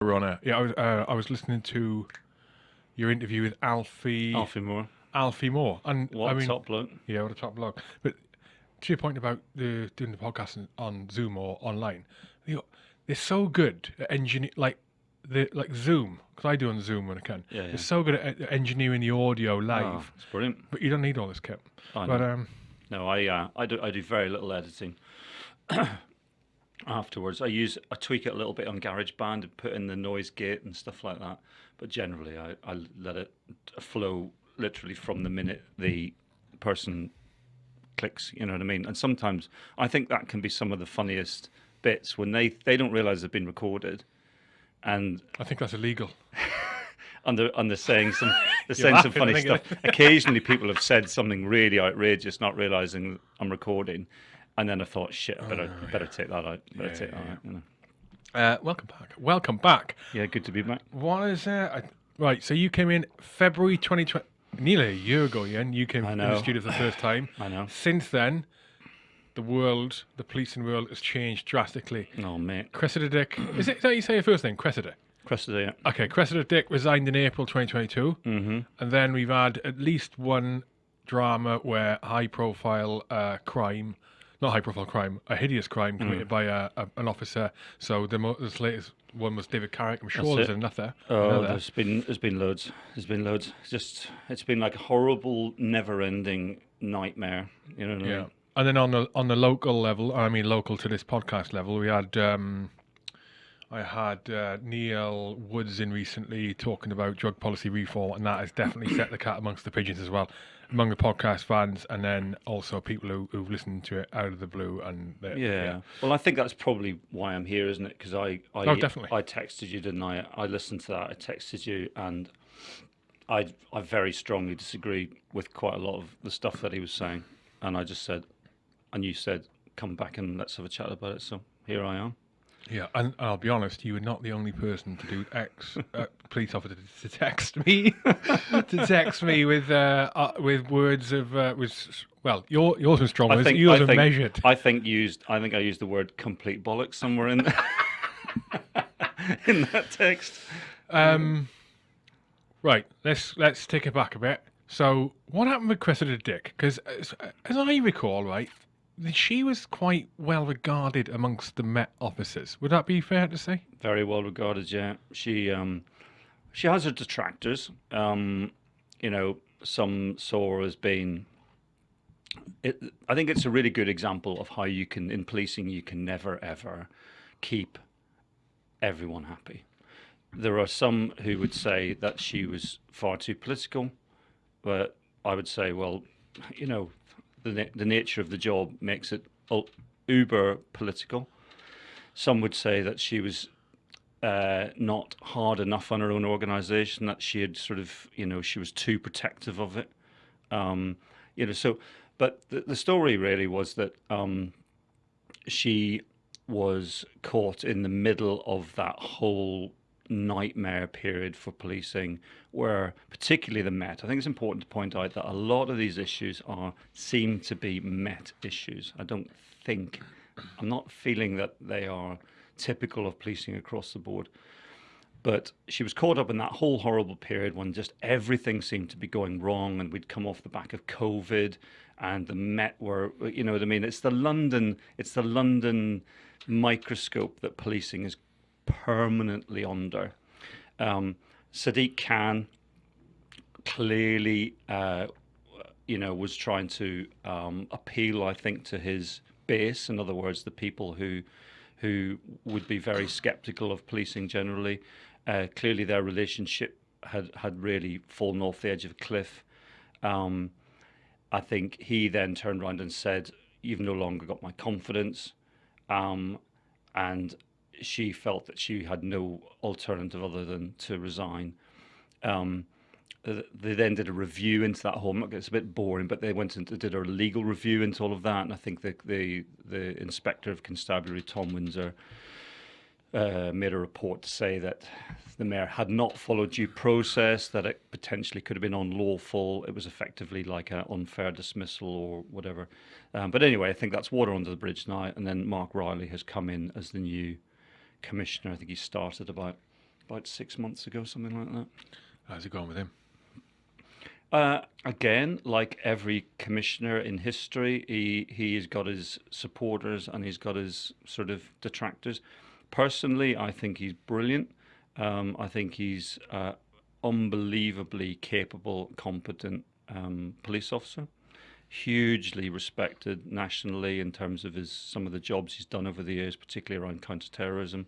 Runner. Yeah, I was uh, I was listening to your interview with Alfie Alfie Moore. Alfie Moore, and What I a mean, top bloke. yeah, what a top blog. But to your point about the doing the podcast on- Zoom or online, you know, they're so good at engineer like the like Zoom because I do on Zoom when I can. Yeah, yeah. They're so good at engineering the audio live, Oh, it's brilliant. but you don't need all this kit. I But know. um, No, I uh, I do I do very little editing. Afterwards, I use I tweak it a little bit on GarageBand and put in the noise gate and stuff like that. But generally, I, I let it flow literally from the minute the person clicks. You know what I mean? And sometimes I think that can be some of the funniest bits when they they don't realize they've been recorded, and I think that's illegal. and they're, and they're saying some they're saying some funny stuff. Occasionally, people have said something really outrageous, not realizing I'm recording, and then I thought, shit, I better better take that out. Better Yeah, take that yeah, out. You know. Uh, welcome back. Welcome back. Yeah, good to be back. What is uh, I, right? So you came in February 2020, nearly a year ago. Yeah, and you came in the studio for the first time. I know. Since then, the world, the policing world, has changed drastically. Oh mate, Cressida Dick, is it is that how you say your first name? Cressida. Cressida. Yeah. Okay, Cressida Dick resigned in April 2022, Mm-hmm. and then we've had at least one drama where high-profile uh, crime, not high-profile crime, a hideous crime Mm. committed by a, a, an officer. So the, mo- this latest one was David Carrick. I'm sure That's there's it. another. Oh, another. there's been there's been loads. There's been loads. Just it's been like a horrible, never-ending nightmare. You know what I Yeah. mean? And then on the on the local level, I mean local to this podcast level, we had um, I had uh, Neil Woods in recently talking about drug policy reform, and that has definitely set the cat amongst the pigeons as well, among the podcast fans, and then also people who, who've listened to it out of the blue. And they- Yeah. Well, I think that's probably why I'm here, isn't it? Because I, I, Oh, definitely. I texted you, didn't I? I listened to that. I texted you, and I, I very strongly disagree with quite a lot of the stuff that he was saying. And I just said, and you said, come back and let's have a chat about it. So here I am. Yeah. And I'll be honest, you were not the only person to do X uh, police officer to, to text me, to text me with uh, uh, with words of uh, was well, your yours was strong. I think yours I think, measured. I think used. I think I used the word complete bollocks somewhere in in that text. Um, right, let's let's take it back a bit. So, what happened with Cressida Dick? Because as, as I recall, right, she was quite well regarded amongst the Met officers. Would that be fair to say? very well regarded. Yeah, she um, she has her detractors. Um, you know, some saw her as being. It, I think it's a really good example of how you can in policing you can never ever keep everyone happy. There are some who would say that she was far too political, but I would say, well, you know, the the nature of the job makes it uber political. Some would say that she was uh, not hard enough on her own organisation, that she had sort of, you know, she was too protective of it. Um, you know, so, but the, the story really was that um, she was caught in the middle of that whole nightmare period for policing where particularly the met. I think it's important to point out that a lot of these issues are seem to be met issues. I don't think i'm not feeling that they are typical of policing across the board but she was caught up in that whole horrible period when just everything seemed to be going wrong and we'd come off the back of covid and the met were you know what i mean? It's the london it's the london microscope that policing is permanently under. Um, sadiq khan clearly uh, you know was trying to um, appeal i think to his base. In other words the people who who would be very skeptical of policing generally. Uh, clearly their relationship had had really fallen off the edge of a cliff. Um, I think he then turned around and said, "You've no longer got my confidence," um, and she felt that she had no alternative other than to resign. Um, they then did a review into that whole. It's a bit boring, but they went and did a legal review into all of that, and I think the the, the inspector of constabulary Tom Winsor uh, made a report to say that the mayor had not followed due process, that it potentially could have been unlawful. It was effectively like an unfair dismissal or whatever. Um, but anyway, I think that's water under the bridge now. And then Mark Rowley has come in as the new commissioner. I think he started about about six months ago, something like that. How's it going with him? Uh, again, like every commissioner in history, he he has got his supporters and he's got his sort of detractors. Personally, I think he's brilliant. Um, I think he's uh, unbelievably capable, competent um, police officer. Hugely respected nationally in terms of his some of the jobs he's done over the years, particularly around counterterrorism.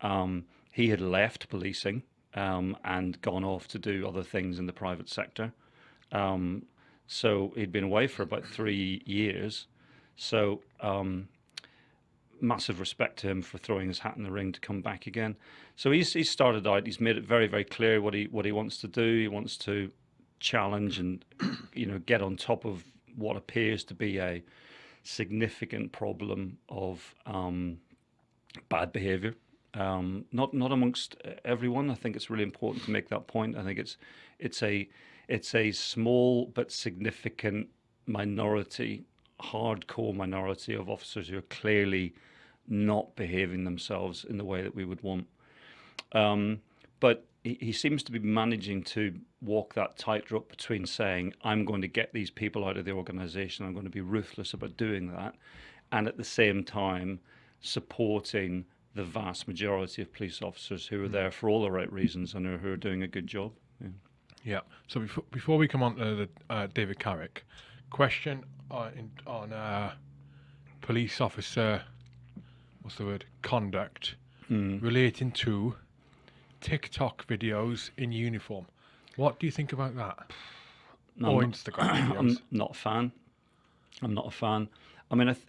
Um, he had left policing um, and gone off to do other things in the private sector. Um, so he'd been away for about three years. So um, massive respect to him for throwing his hat in the ring to come back again. So he's he started out. He's made it very very clear what he what he wants to do. He wants to challenge and you know get on top of what appears to be a significant problem of um, bad behaviour um, not not amongst everyone. I think it's really important to make that point. I think it's it's a it's a small but significant minority, hardcore minority of officers who are clearly not behaving themselves in the way that we would want. Um, but he, he seems to be managing to walk that tightrope between saying, I'm going to get these people out of the organization, I'm going to be ruthless about doing that, and at the same time supporting the vast majority of police officers who are there for all the right reasons and who are doing a good job. Yeah. Yeah. So before before we come on to the uh, David Carrick, question on, in, on uh, police officer, what's the word? Conduct Mm. relating to TikTok videos in uniform. What do you think about that? No, or I'm not- Instagram I'm not a fan. I'm not a fan. I mean, I th-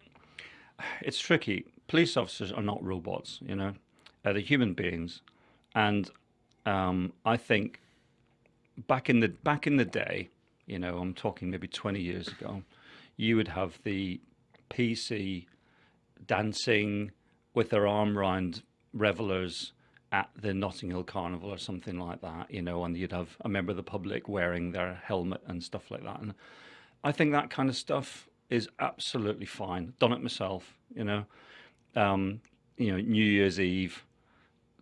it's tricky. Police officers are not robots, you know. Uh, they're human beings, and um, I think back in the back in the day, you know, I'm talking maybe 20 years ago, you would have the PC dancing with their arm round revelers at the Notting Hill Carnival or something like that, you know, and you'd have a member of the public wearing their helmet and stuff like that. And I think that kind of stuff is absolutely fine. Done it myself, you know. Um, you know, New Year's Eve,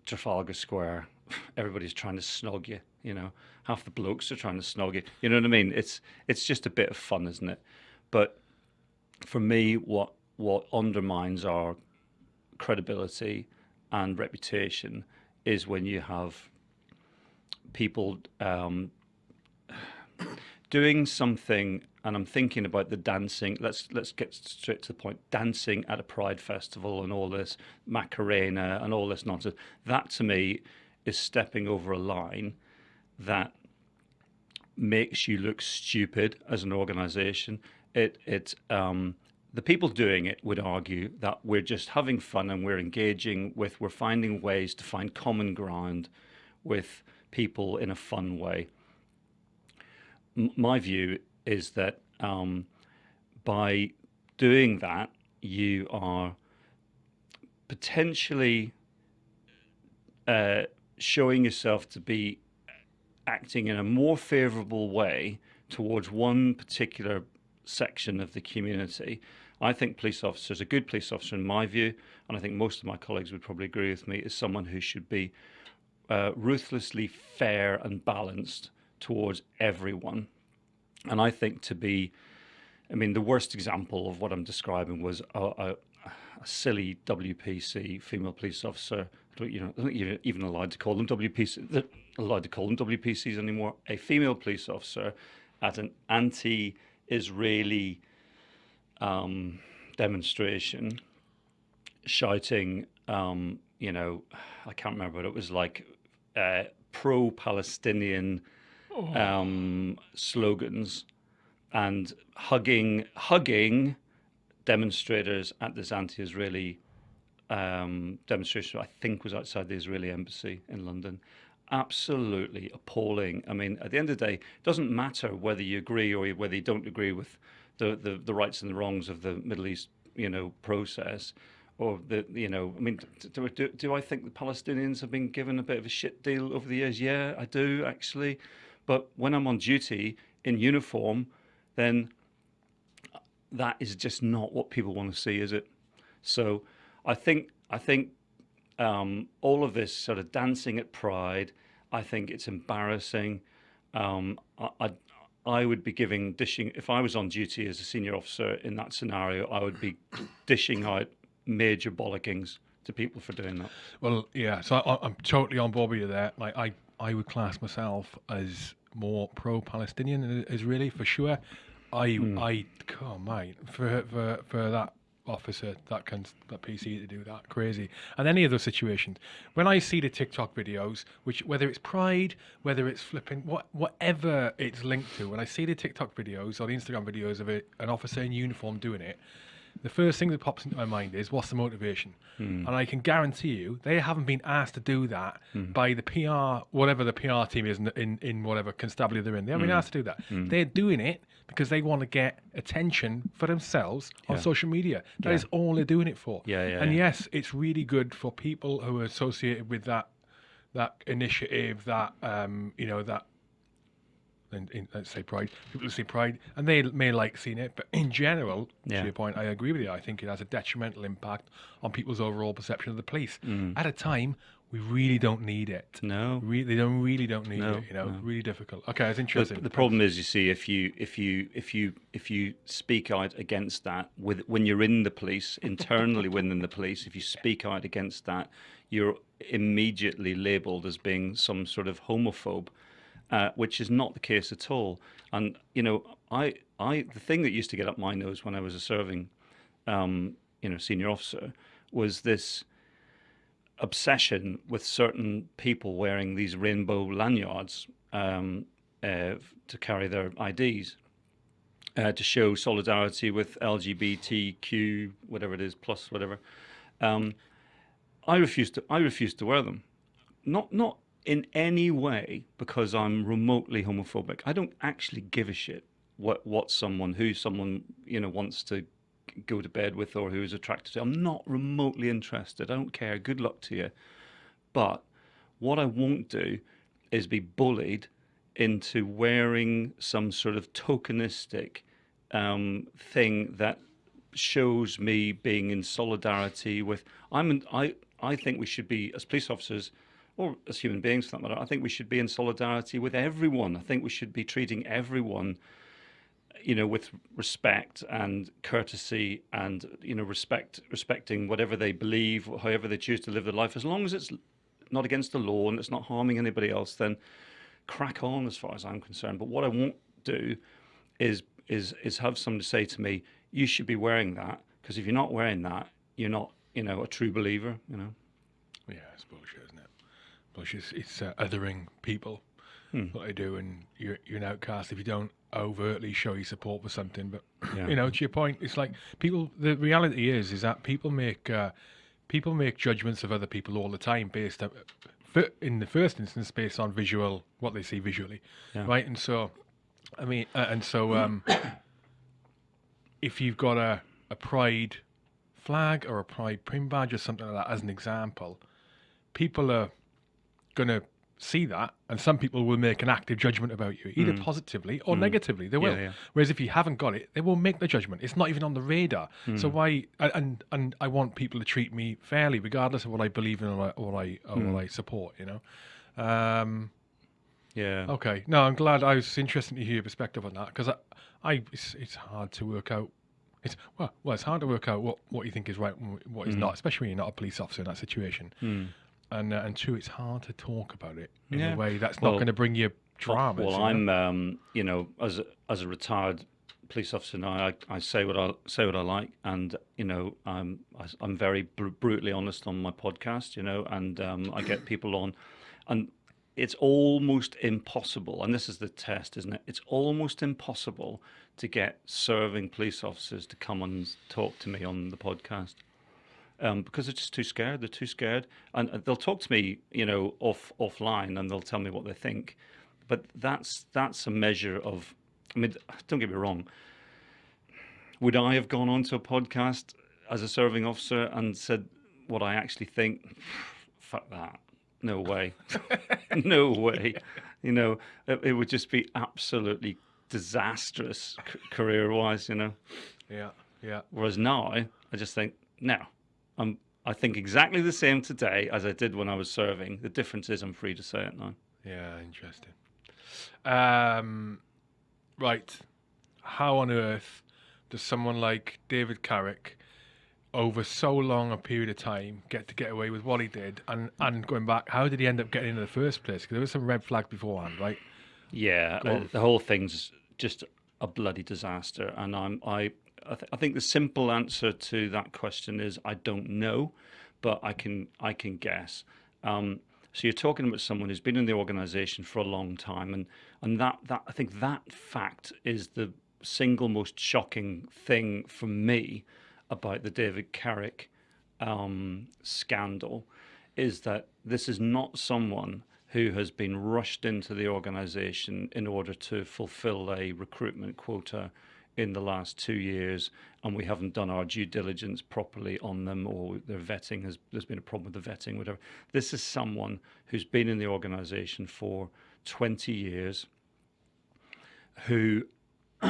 Trafalgar Square, everybody's trying to snog you, you know. Half the blokes are trying to snog you. You know what I mean? It's it's just a bit of fun, isn't it? But for me, what what undermines our credibility and reputation is when you have people um, doing something and I'm thinking about the dancing. Let's let's get straight to the point. Dancing at a pride festival and all this macarena and all this nonsense. That to me is stepping over a line that makes you look stupid as an organization. It it um the people doing it would argue that we're just having fun and we're engaging with we're finding ways to find common ground with people in a fun way. M- my view is that um, by doing that, you are potentially uh, showing yourself to be acting in a more favorable way towards one particular section of the community. I think police officers, a good police officer, in my view, and I think most of my colleagues would probably agree with me, is someone who should be uh, ruthlessly fair and balanced towards everyone. And I think to be, I mean, the worst example of what I'm describing was a, a, a silly WPC female police officer. I don't- You know, I don't think you're even allowed to call them WPC. They're allowed to call them WPCs anymore. A female police officer at an anti-Israeli um, demonstration, shouting, um, you know, I can't remember, but it was like uh, pro-Palestinian um, slogans and hugging hugging demonstrators at this anti-Israeli um, demonstration. I think was outside the Israeli embassy in London. Absolutely appalling. I mean, at the end of the day, it doesn't matter whether you agree or whether you don't agree with the, the, the rights and the wrongs of the Middle East, you know, process. Or the, you know, I mean, do, do, do I think the Palestinians have been given a bit of a shit deal over the years? Yeah, I do actually. But when I'm on duty in uniform, then that is just not what people want to see, is it? So I think I think um, all of this sort of dancing at pride. I think it's embarrassing. Um, I, I, I would be giving dishing if I was on duty as a senior officer in that scenario. I would be dishing out major bollockings to people for doing that. Well, yeah. So I, I'm totally on board with you there. Like I, I would class myself as more pro-Palestinian than Israeli for sure. I, Hmm. I, oh mate, for for for that officer, that can that PC to do that crazy, and any other situations. When I see the TikTok videos, which whether it's Pride, whether it's flipping, what whatever it's linked to, when I see the TikTok videos or the Instagram videos of it, an officer in uniform doing it, the first thing that pops into my mind is what's the motivation? Hmm. And I can guarantee you they haven't been asked to do that hmm. by the PR, whatever the PR team is in, in, in whatever constabulary they're in. They haven't been hmm. asked to do that. They're doing it because they want to get attention for themselves on social media. That is Yeah. all they're doing it for. Yeah, yeah, and yeah. yes, it's really good for people who are associated with that that initiative, that um, you know, that in, in, let's say pride. People who see pride, and they may like seeing it, but in general, Yeah. to your point, I agree with you. I think it has a detrimental impact on people's overall perception of the police. Mm. At a time, we really don't need it. No. Really, they don't really don't need No, it. You know, no. really difficult. Okay, it's interesting. the problem is, you see, if you if you if you if you speak out against that with when you're in the police internally within the police, if you speak out against that, you're immediately labelled as being some sort of homophobe, uh, which is not the case at all. And you know, I I the thing that used to get up my nose when I was a serving, um, you know, senior officer was this obsession with certain people wearing these rainbow lanyards um, uh, to carry their IDs uh, to show solidarity with LGBTQ, whatever it is, plus whatever. Um, I refuse to. I refuse to wear them. Not not in any way because I'm remotely homophobic. I don't actually give a shit what what someone who someone you know wants to go to bed with or who is attracted to. I'm not remotely interested. I don't care. Good luck to you. But what I won't do is be bullied into wearing some sort of tokenistic um, thing that shows me being in solidarity with. I'm. I. I think we should be as police officers, or as human beings for that matter. I think we should be in solidarity with everyone. I think we should be treating everyone you know, with respect and courtesy and, you know, respect, respecting whatever they believe, however they choose to live their life, as long as it's not against the law and it's not harming anybody else, then crack on as far as I'm concerned. But what I won't do is, is, is have someone say to me, you should be wearing that, because if you're not wearing that, you're not, you know, a true believer, you know. Yeah, it's bullshit, it? Bullshit. It's, uh, othering people. Hmm. What they do, and you're, you're an outcast if you don't overtly show your support for something. But Yeah. you know, to your point, it's like people. The reality is, is that people make uh, people make judgments of other people all the time based on, in the first instance based on visual what they see visually, Yeah. right? And so, I mean, uh, and so um, if you've got a a pride flag or a pride pin badge or something like that as an example, people are going to see that, and some people will make an active judgment about you, either positively or negatively. They will. Mm. yeah. Whereas if you haven't got it, they won't make the judgment. It's not even on the radar. Mm. So why? and- And I want people to treat me fairly, regardless of what I believe in or what I or, Mm. what I support. You know. Um, Yeah. okay. No, I'm glad. I was interested to hear your perspective on that because I, I, it's, it's hard to work out. It's well, well, it's hard to work out what, what you think is right and what is Mm. not, especially when you're not a police officer in that situation. And uh, and two, it's hard to talk about it in Yeah. a way that's Well, not going to bring you dramas. Well? I'm, um, you know, as a, as a retired police officer now, I, I say what I say what I like, and you know, I'm I- I'm very br- brutally honest on my podcast, you know, and um, I get people on, and it's almost impossible, and this is the test, isn't it? It's almost impossible to get serving police officers to come and talk to me on the podcast um, because they're just too scared. They're too scared, and uh, they'll talk to me, you know, off offline, and they'll tell me what they think. But that's that's a measure of. I mean, don't get me wrong. Would I have gone onto a podcast as a serving officer and said what I actually think? Fuck that. No way. no way. You know, it, it would just be absolutely disastrous career-wise. You know. yeah, yeah, Whereas now, I just think, no, I'm I think exactly the same today as I did when I was serving. The difference is I'm free to say it now. Yeah, interesting. Um, right. How on earth does someone like David Carrick, over so long a period of time, get to get away with what he did? And, and going back, how did he end up getting in the first place? Because there was some red flag beforehand, right? Yeah, uh, the whole thing's just a bloody disaster. And I'm, I, I, th- I think the simple answer to that question is I don't know, but I can, I can guess. Um, so you're talking about someone who's been in the organization for a long time, and and that that I think that fact is the single most shocking thing for me about the David Carrick um, scandal is that this is not someone who has been rushed into the organization in order to fulfill a recruitment quota in the last two years and we haven't done our due diligence properly on them or their vetting has there's been a problem with the vetting whatever. This is someone who's been in the organization for 20 years who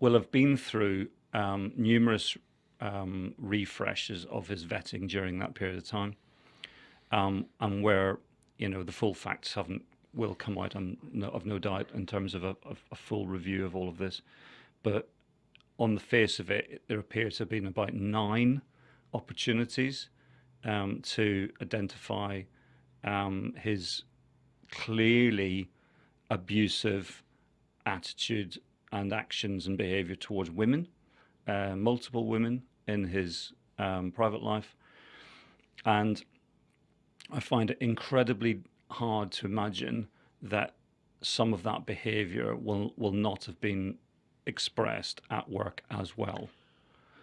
will have been through um, numerous um, refreshes of his vetting during that period of time. Um, and where you know the full facts haven't will come out I'm no, of no doubt in terms of a, a, full review of all of this. But on the face of it there appears to have been about nine opportunities um, to identify um, his clearly abusive attitude and actions and behavior towards women uh, multiple women in his um, private life. And I find it incredibly hard to imagine that some of that behavior will, will not have been expressed at work as well.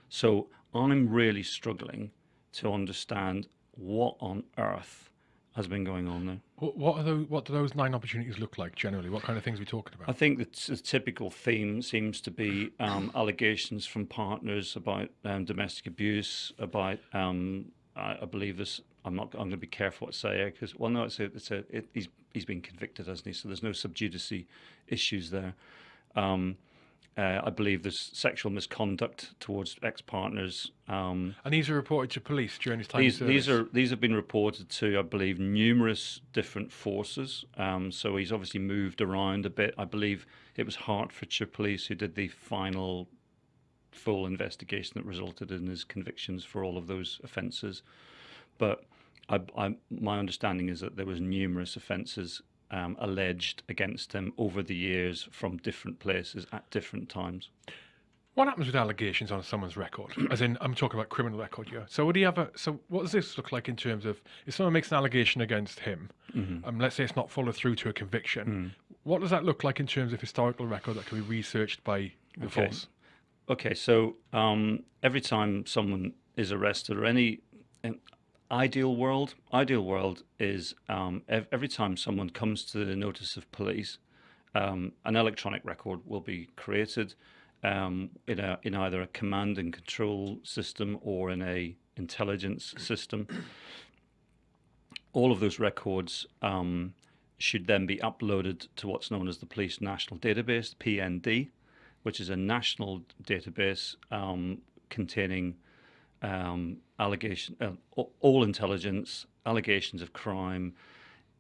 So I'm really struggling to understand what on earth has been going on there. What are those? What do those nine opportunities look like generally? What kind of things are we talking about? I think the typical theme seems to be um, allegations from partners about um, domestic abuse, about um, I, I, believe this I'm not. I'm going to be careful what I say because well, no, it's a. It's a. It, he's he's been convicted, hasn't he? So there's no sub judice issues there. Um, uh, I believe there's sexual misconduct towards ex-partners. Um, and these are reported to police during his time. These, these are these have been reported to, I believe, numerous different forces. Um, so he's obviously moved around a bit. I believe it was Hertfordshire Police who did the final full investigation that resulted in his convictions for all of those offences. But I, I, my understanding is that there was numerous offences um, alleged against him over the years from different places at different times. What happens with allegations on someone's record? As in, I'm talking about criminal record here. So, would he have a? So, what does this look like in terms of if someone makes an allegation against him, mm-hmm. um, let's say it's not followed through to a conviction, mm. what does that look like in terms of historical record that can be researched by the okay. force? Okay, so um, every time someone is arrested or any, ideal world ideal world is um, ev every time someone comes to the notice of police um, an electronic record will be created um, in, a, in either a command and control system or in a intelligence system. All of those records um, should then be uploaded to what's known as the police national database PND which is a national database um, containing um, allegation, uh, all intelligence, allegations of crime.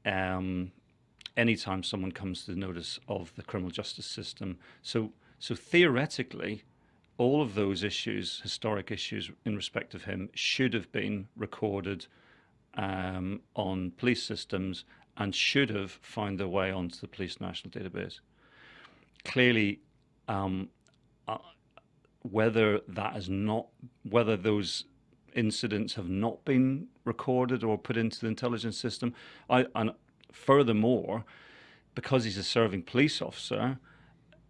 Um, anytime someone comes to the notice of the criminal justice system, so so theoretically, all of those issues, historic issues in respect of him, should have been recorded um, on police systems and should have found their way onto the police national database. Clearly, um, uh, whether that is not, whether those incidents have not been recorded or put into the intelligence system. I, and furthermore, because he's a serving police officer,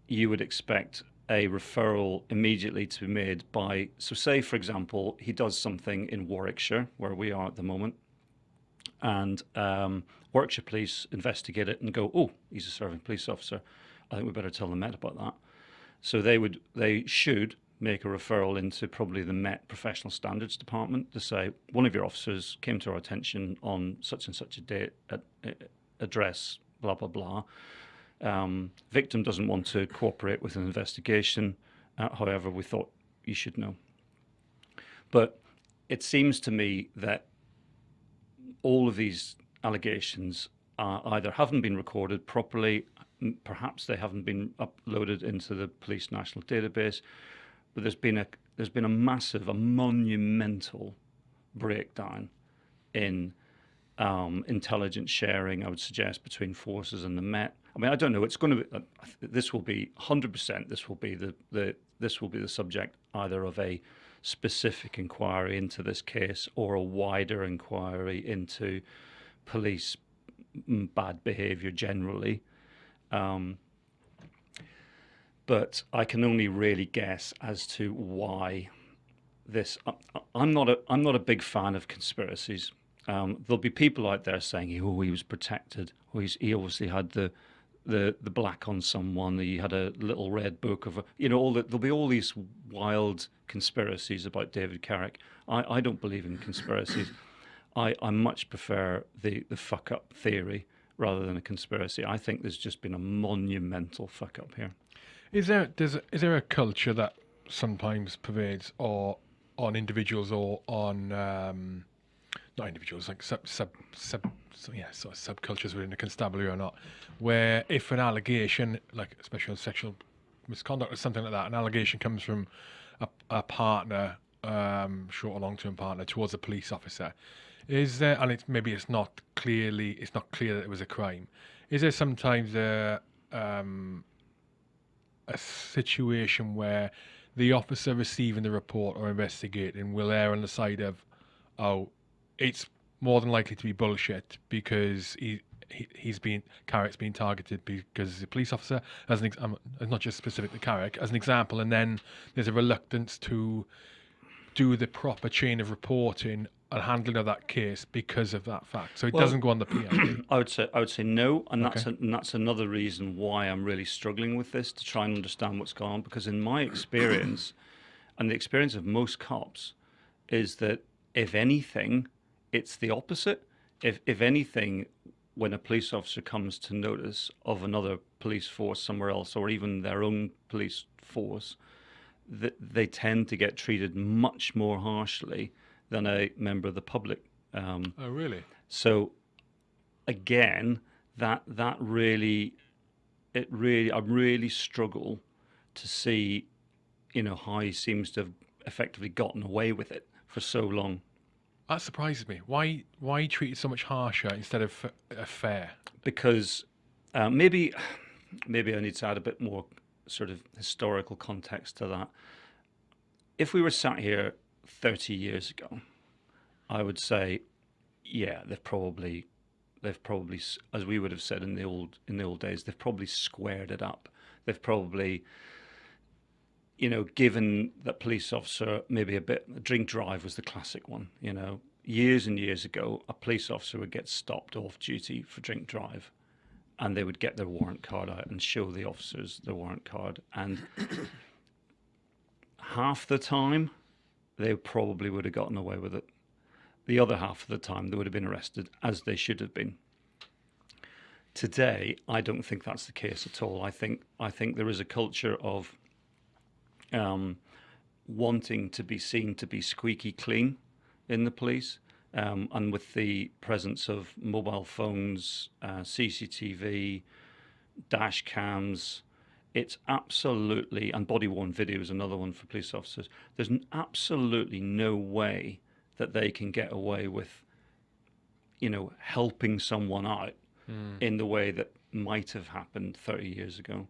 you would expect a referral immediately to be made by, so say, for example, he does something in Warwickshire, where we are at the moment, and um, Warwickshire police investigate it and go, oh, he's a serving police officer. I think we better tell the Met about that. So they would, they should make a referral into probably the Met Professional Standards Department to say one of your officers came to our attention on such and such a date at, address, blah blah blah. Um, victim doesn't want to cooperate with an investigation. Uh, however, we thought you should know. But it seems to me that all of these allegations uh, either haven't been recorded properly, perhaps they haven't been uploaded into the police national database, but there's been a there's been a massive, a monumental breakdown in um, intelligence sharing. I would suggest between forces and the Met. I mean, I don't know. It's going to be. Uh, this will be 100%. This will be the the this will be the subject either of a specific inquiry into this case or a wider inquiry into police bad behaviour generally. Um, but I can only really guess as to why this. I'm not a I'm not a big fan of conspiracies. Um, there'll be people out there saying, "Oh, he was protected. Oh, he obviously had the the the black on someone. He had a little red book of, you know, all the, there'll be all these wild conspiracies about David Carrick. I, I don't believe in conspiracies. I, I much prefer the the fuck up theory rather than a conspiracy. I think there's just been a monumental fuck up here. Is there does is there a culture that sometimes pervades or on individuals or on um, not individuals like sub sub sub so yeah sort of subcultures within the constabulary or not, where if an allegation like especially on sexual misconduct or something like that, an allegation comes from a, a partner, um, short or long term partner towards a police officer, is there and it's maybe it's not clearly it's not clear that it was a crime. Is there sometimes a um, a situation where the officer receiving the report or investigating will err on the side of, oh, it's more than likely to be bullshit because he, he he's been Carrick's being targeted because he's a police officer. As an um, not just specific to Carrick, as an example, and then there's a reluctance to do the proper chain of reporting and handling of that case because of that fact. So it well, doesn't go on the PND. I would say I would say no, and that's okay. a, and that's another reason why I'm really struggling with this to try and understand what's going on. Because in my experience, and the experience of most cops, is that if anything, it's the opposite. If if anything, when a police officer comes to notice of another police force somewhere else, or even their own police force, that they tend to get treated much more harshly than a member of the public. Um, oh, really? So, again, that that really, it really, I really struggle to see, you know, how he seems to have effectively gotten away with it for so long. That surprises me. Why why treated so much harsher instead of uh, fair? Because uh, maybe maybe I need to add a bit more sort of historical context to that. If we were sat here 30 years ago, I would say, yeah, they've probably, they've probably, as we would have said in the old in the old days, they've probably squared it up. They've probably, you know, given that police officer maybe a bit. Drink drive was the classic one. You know, years and years ago, a police officer would get stopped off duty for drink drive, and they would get their warrant card out and show the officers the warrant card, and half the time they probably would have gotten away with it. The other half of the time, they would have been arrested, as they should have been. Today, I don't think that's the case at all. I think I think there is a culture of um, wanting to be seen to be squeaky clean in the police, um, and with the presence of mobile phones, uh, CCTV, dash cams, it's absolutely, and body worn video is another one for police officers. There's absolutely no way that they can get away with, you know, helping someone out mm. in the way that might have happened 30 years ago.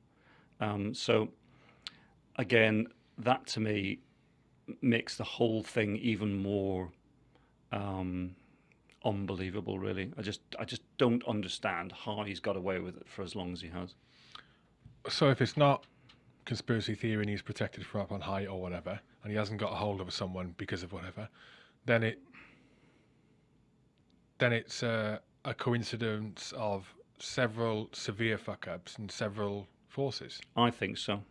Um, so, again, that to me makes the whole thing even more um, unbelievable. Really, I just I just don't understand how he's got away with it for as long as he has so if it's not conspiracy theory and he's protected from up on high or whatever, and he hasn't got a hold of someone because of whatever, then it then it's a, coincidence of several severe fuck ups and several forces. I think so.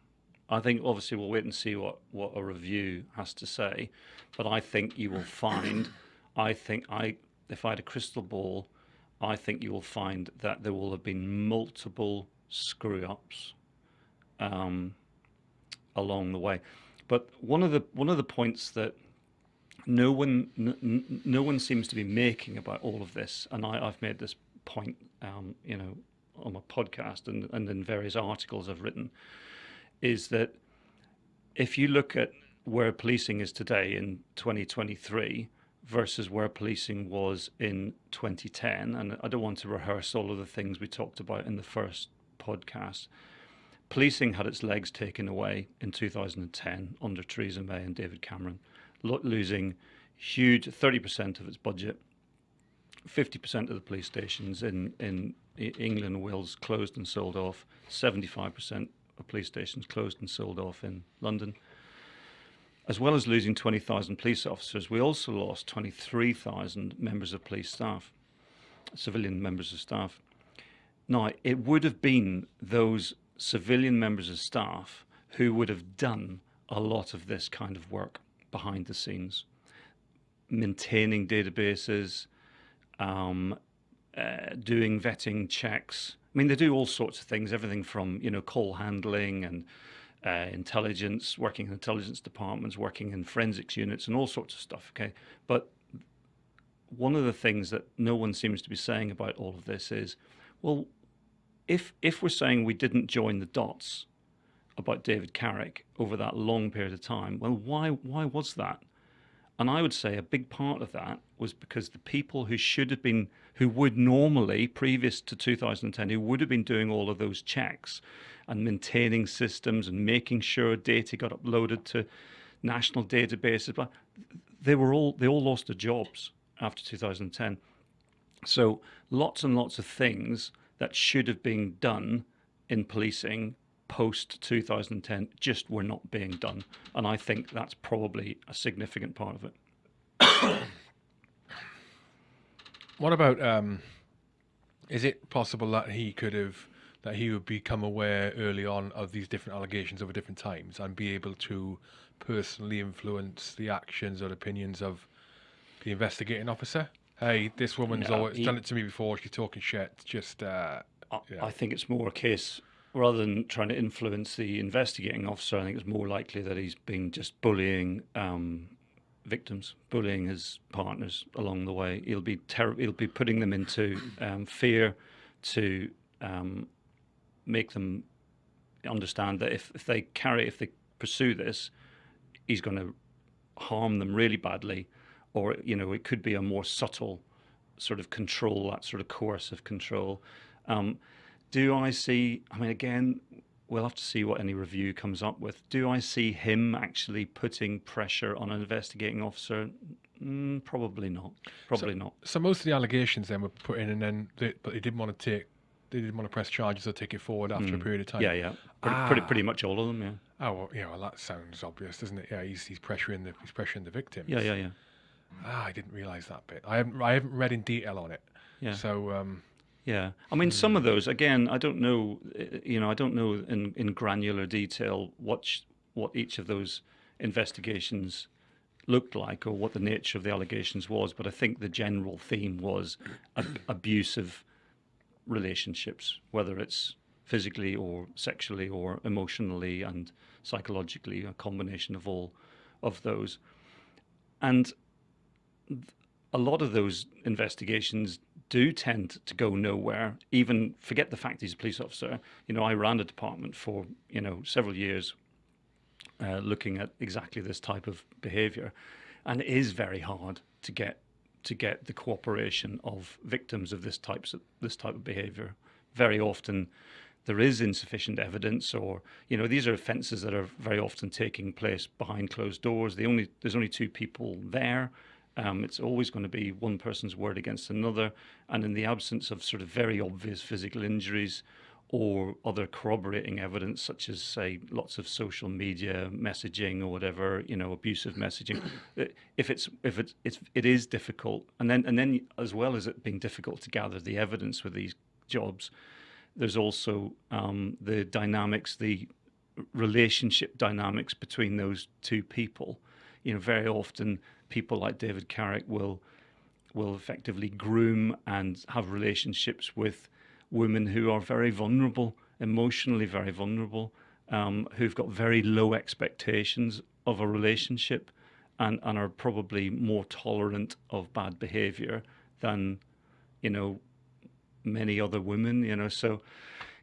I think obviously we'll wait and see what, what a review has to say, but I think you will find, I think I, if I had a crystal ball, I think you will find that there will have been multiple screw ups um, along the way. But one of the one of the points that no one, no one seems to be making about all of this, and I, have made this point, um, you know, on my podcast and, and in various articles I've written, is that if you look at where policing is today in 2023 versus where policing was in 2010, and I don't want to rehearse all of the things we talked about in the first podcast. Policing had its legs taken away in 2010 under Theresa May and David Cameron, losing huge 30% of its budget. 50% of the police stations in, in England and Wales closed and sold off. 75% of police stations closed and sold off in London as well as losing 20,000 police officers, we also lost 23,000 members of police staff, civilian members of staff. Now, it would have been those civilian members of staff who would have done a lot of this kind of work behind the scenes, maintaining databases, um, uh, doing vetting checks. I mean, they do all sorts of things, everything from you know call handling and uh, intelligence, working in intelligence departments, working in forensics units, and all sorts of stuff. Okay, but one of the things that no one seems to be saying about all of this is, well, if if we're saying we didn't join the dots about David Carrick over that long period of time, well, why why was that? And I would say a big part of that was because the people who should have been, who would normally, previous to 2010, who would have been doing all of those checks, and maintaining systems and making sure data got uploaded to national databases. But they were all they all lost their jobs after 2010. So lots and lots of things that should have been done in policing post 2010 just were not being done, and I think that's probably a significant part of it. what about? Um, is it possible that he could have that he would become aware early on of these different allegations over different times and be able to personally influence the actions or opinions of the investigating officer. Hey, this woman's no, always he, done it to me before. She's talking shit. Just, uh, I, yeah. I think it's more a case rather than trying to influence the investigating officer. I think it's more likely that he's been just bullying um, victims, bullying his partners along the way. He'll be ter- he'll be putting them into um, fear to um, make them understand that if, if they carry, if they pursue this, he's going to harm them really badly, or you know, it could be a more subtle sort of control, that sort of coercive control. Um, do I see? I mean, again, we'll have to see what any review comes up with. Do I see him actually putting pressure on an investigating officer? Mm, probably not. Probably so, not. So most of the allegations then were put in, and then they, but they didn't want to take they didn't want to press charges or take it forward after mm. a period of time. Yeah, yeah, pretty, ah. pretty, pretty much all of them. Yeah. Oh well, yeah. Well, that sounds obvious, doesn't it? Yeah, he's he's pressuring the he's pressuring the victims. Yeah, yeah, yeah. Ah, I didn't realise that bit. I haven't I haven't read in detail on it. Yeah. So. Um, yeah, I mean, some of hmm. those again, I don't know. Eh, you know, I don't know in in granular detail what sh- what each of those investigations looked like or what the nature of the allegations was, but I think the general theme was ab- abusive relationships, whether it's physically or sexually or emotionally and psychologically, a combination of all of those. And a lot of those investigations do tend to go nowhere. Even forget the fact he's a police officer. You know, I ran a department for you know several years, uh, looking at exactly this type of behaviour, and it is very hard to get to get the cooperation of victims of this types of this type of behavior. Very often there is insufficient evidence or you know these are offences that are very often taking place behind closed doors the only there's only two people there um, it's always going to be one person's word against another and in the absence of sort of very obvious physical injuries or other corroborating evidence, such as say lots of social media messaging or whatever, you know, abusive messaging. if it's if it's, it's it is difficult, and then and then as well as it being difficult to gather the evidence with these jobs, there's also um, the dynamics, the relationship dynamics between those two people. You know, very often people like David Carrick will will effectively groom and have relationships with women who are very vulnerable, emotionally very vulnerable, um, who've got very low expectations of a relationship. and, and are probably more tolerant of bad behavior than, you know, many other women, you know. So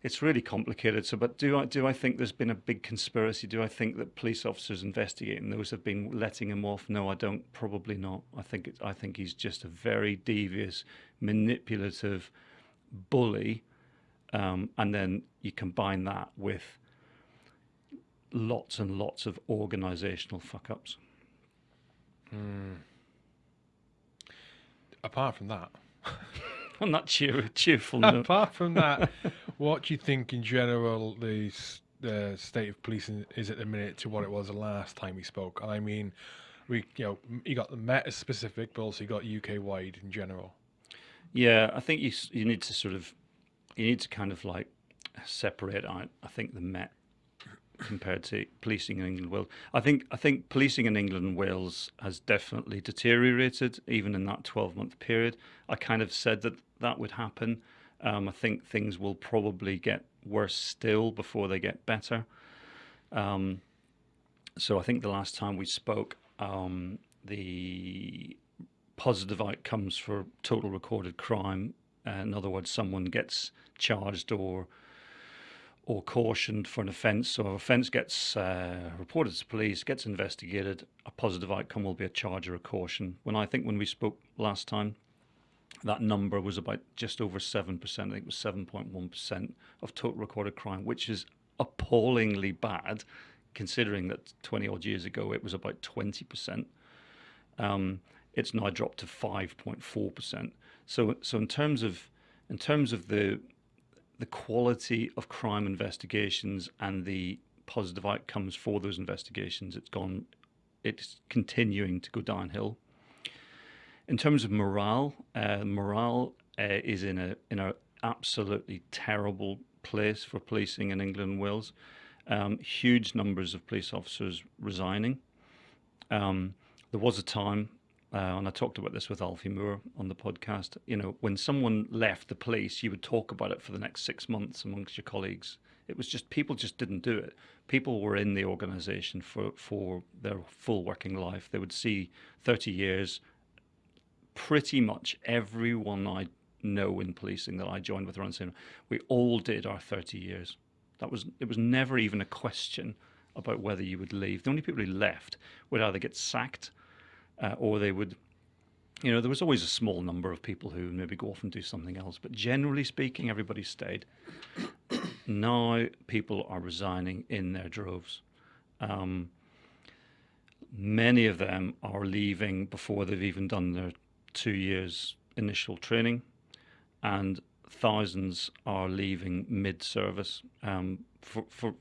it's really complicated. So, but do I do I think there's been a big conspiracy? Do I think that police officers investigating those have been letting him off? No, I don't. Probably not. I think it's, I think he's just a very devious, manipulative bully, um, and then you combine that with lots and lots of organisational fuck ups. Mm. Apart from that. on that cheer, cheerful note. Apart from that, what do you think in general the the state of policing is at the minute to what it was the last time we spoke? And I mean, we you know you got the meta specific, but also you got UK wide in general. Yeah, I think you you need to sort of you need to kind of like separate out. I think the Met compared to policing in England and Wales. I think I think policing in England and Wales has definitely deteriorated even in that 12 month period. I kind of said that that would happen. Um, I think things will probably get worse still before they get better. Um, so I think the last time we spoke, um, the positive outcomes for total recorded crime, uh, in other words, someone gets charged or or cautioned for an offence. So if offence gets uh, reported to police, gets investigated, a positive outcome will be a charge or a caution. When I think when we spoke last time, that number was about just over 7%, I think it was 7.1% of total recorded crime, which is appallingly bad considering that 20 odd years ago it was about 20%. Um, it's now dropped to 5.4%. So, so in terms of in terms of the the quality of crime investigations and the positive outcomes for those investigations, it's gone, it's continuing to go downhill. In terms of morale, uh, morale uh, is in a in a absolutely terrible place for policing in England and Wales. Um, huge numbers of police officers resigning. Um, there was a time uh, and I talked about this with Alfie Moore on the podcast. You know, when someone left the police, you would talk about it for the next six months amongst your colleagues. It was just people just didn't do it. People were in the organisation for for their full working life. They would see thirty years. Pretty much everyone I know in policing that I joined with around saying we all did our thirty years. That was it was never even a question about whether you would leave. The only people who left would either get sacked uh, or they would you know, there was always a small number of people who maybe go off and do something else, but generally speaking, everybody stayed. now people are resigning in their droves. Um, many of them are leaving before they've even done their two years initial training, and thousands are leaving mid-service um, for for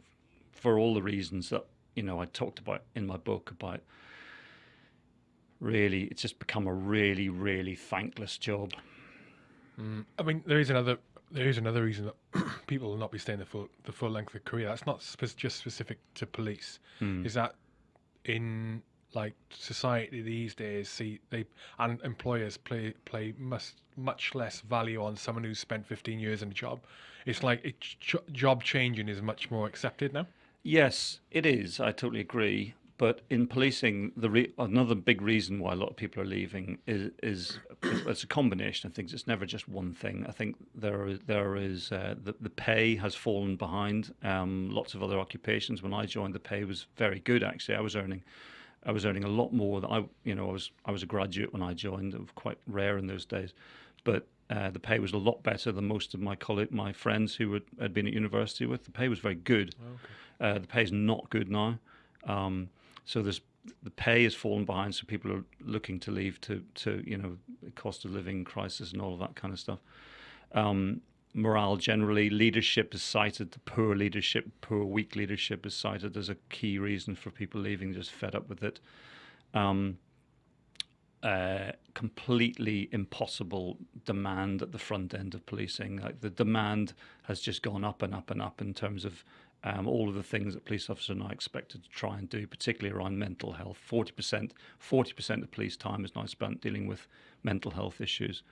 for all the reasons that you know I talked about in my book about really it's just become a really really thankless job. Mm. i mean there is another there is another reason that people will not be staying the full the full length of career. That's not spe- just specific to police. Mm. is that in like society these days see they and employers play play much much less value on someone who's spent 15 years in a job. It's like it, job changing is much more accepted now. Yes it is. I totally agree but in policing, the re- another big reason why a lot of people are leaving is is it's a combination of things. It's never just one thing. I think there there is uh, the the pay has fallen behind. Um, lots of other occupations. When I joined, the pay was very good. Actually, I was earning. I was earning a lot more. Than I, you know, I was I was a graduate when I joined. It was quite rare in those days, but uh, the pay was a lot better than most of my colleague, my friends who had, had been at university with. The pay was very good. Okay. Uh, the pay is not good now. Um, so there's the pay has fallen behind, so people are looking to leave to to you know cost of living crisis and all of that kind of stuff. Um, morale generally, leadership is cited. The poor leadership, poor weak leadership is cited as a key reason for people leaving. Just fed up with it. Um, uh, completely impossible demand at the front end of policing. Like the demand has just gone up and up and up in terms of um, all of the things that police officers are now expected to try and do, particularly around mental health. 40%, 40% of police time is now spent dealing with mental health issues.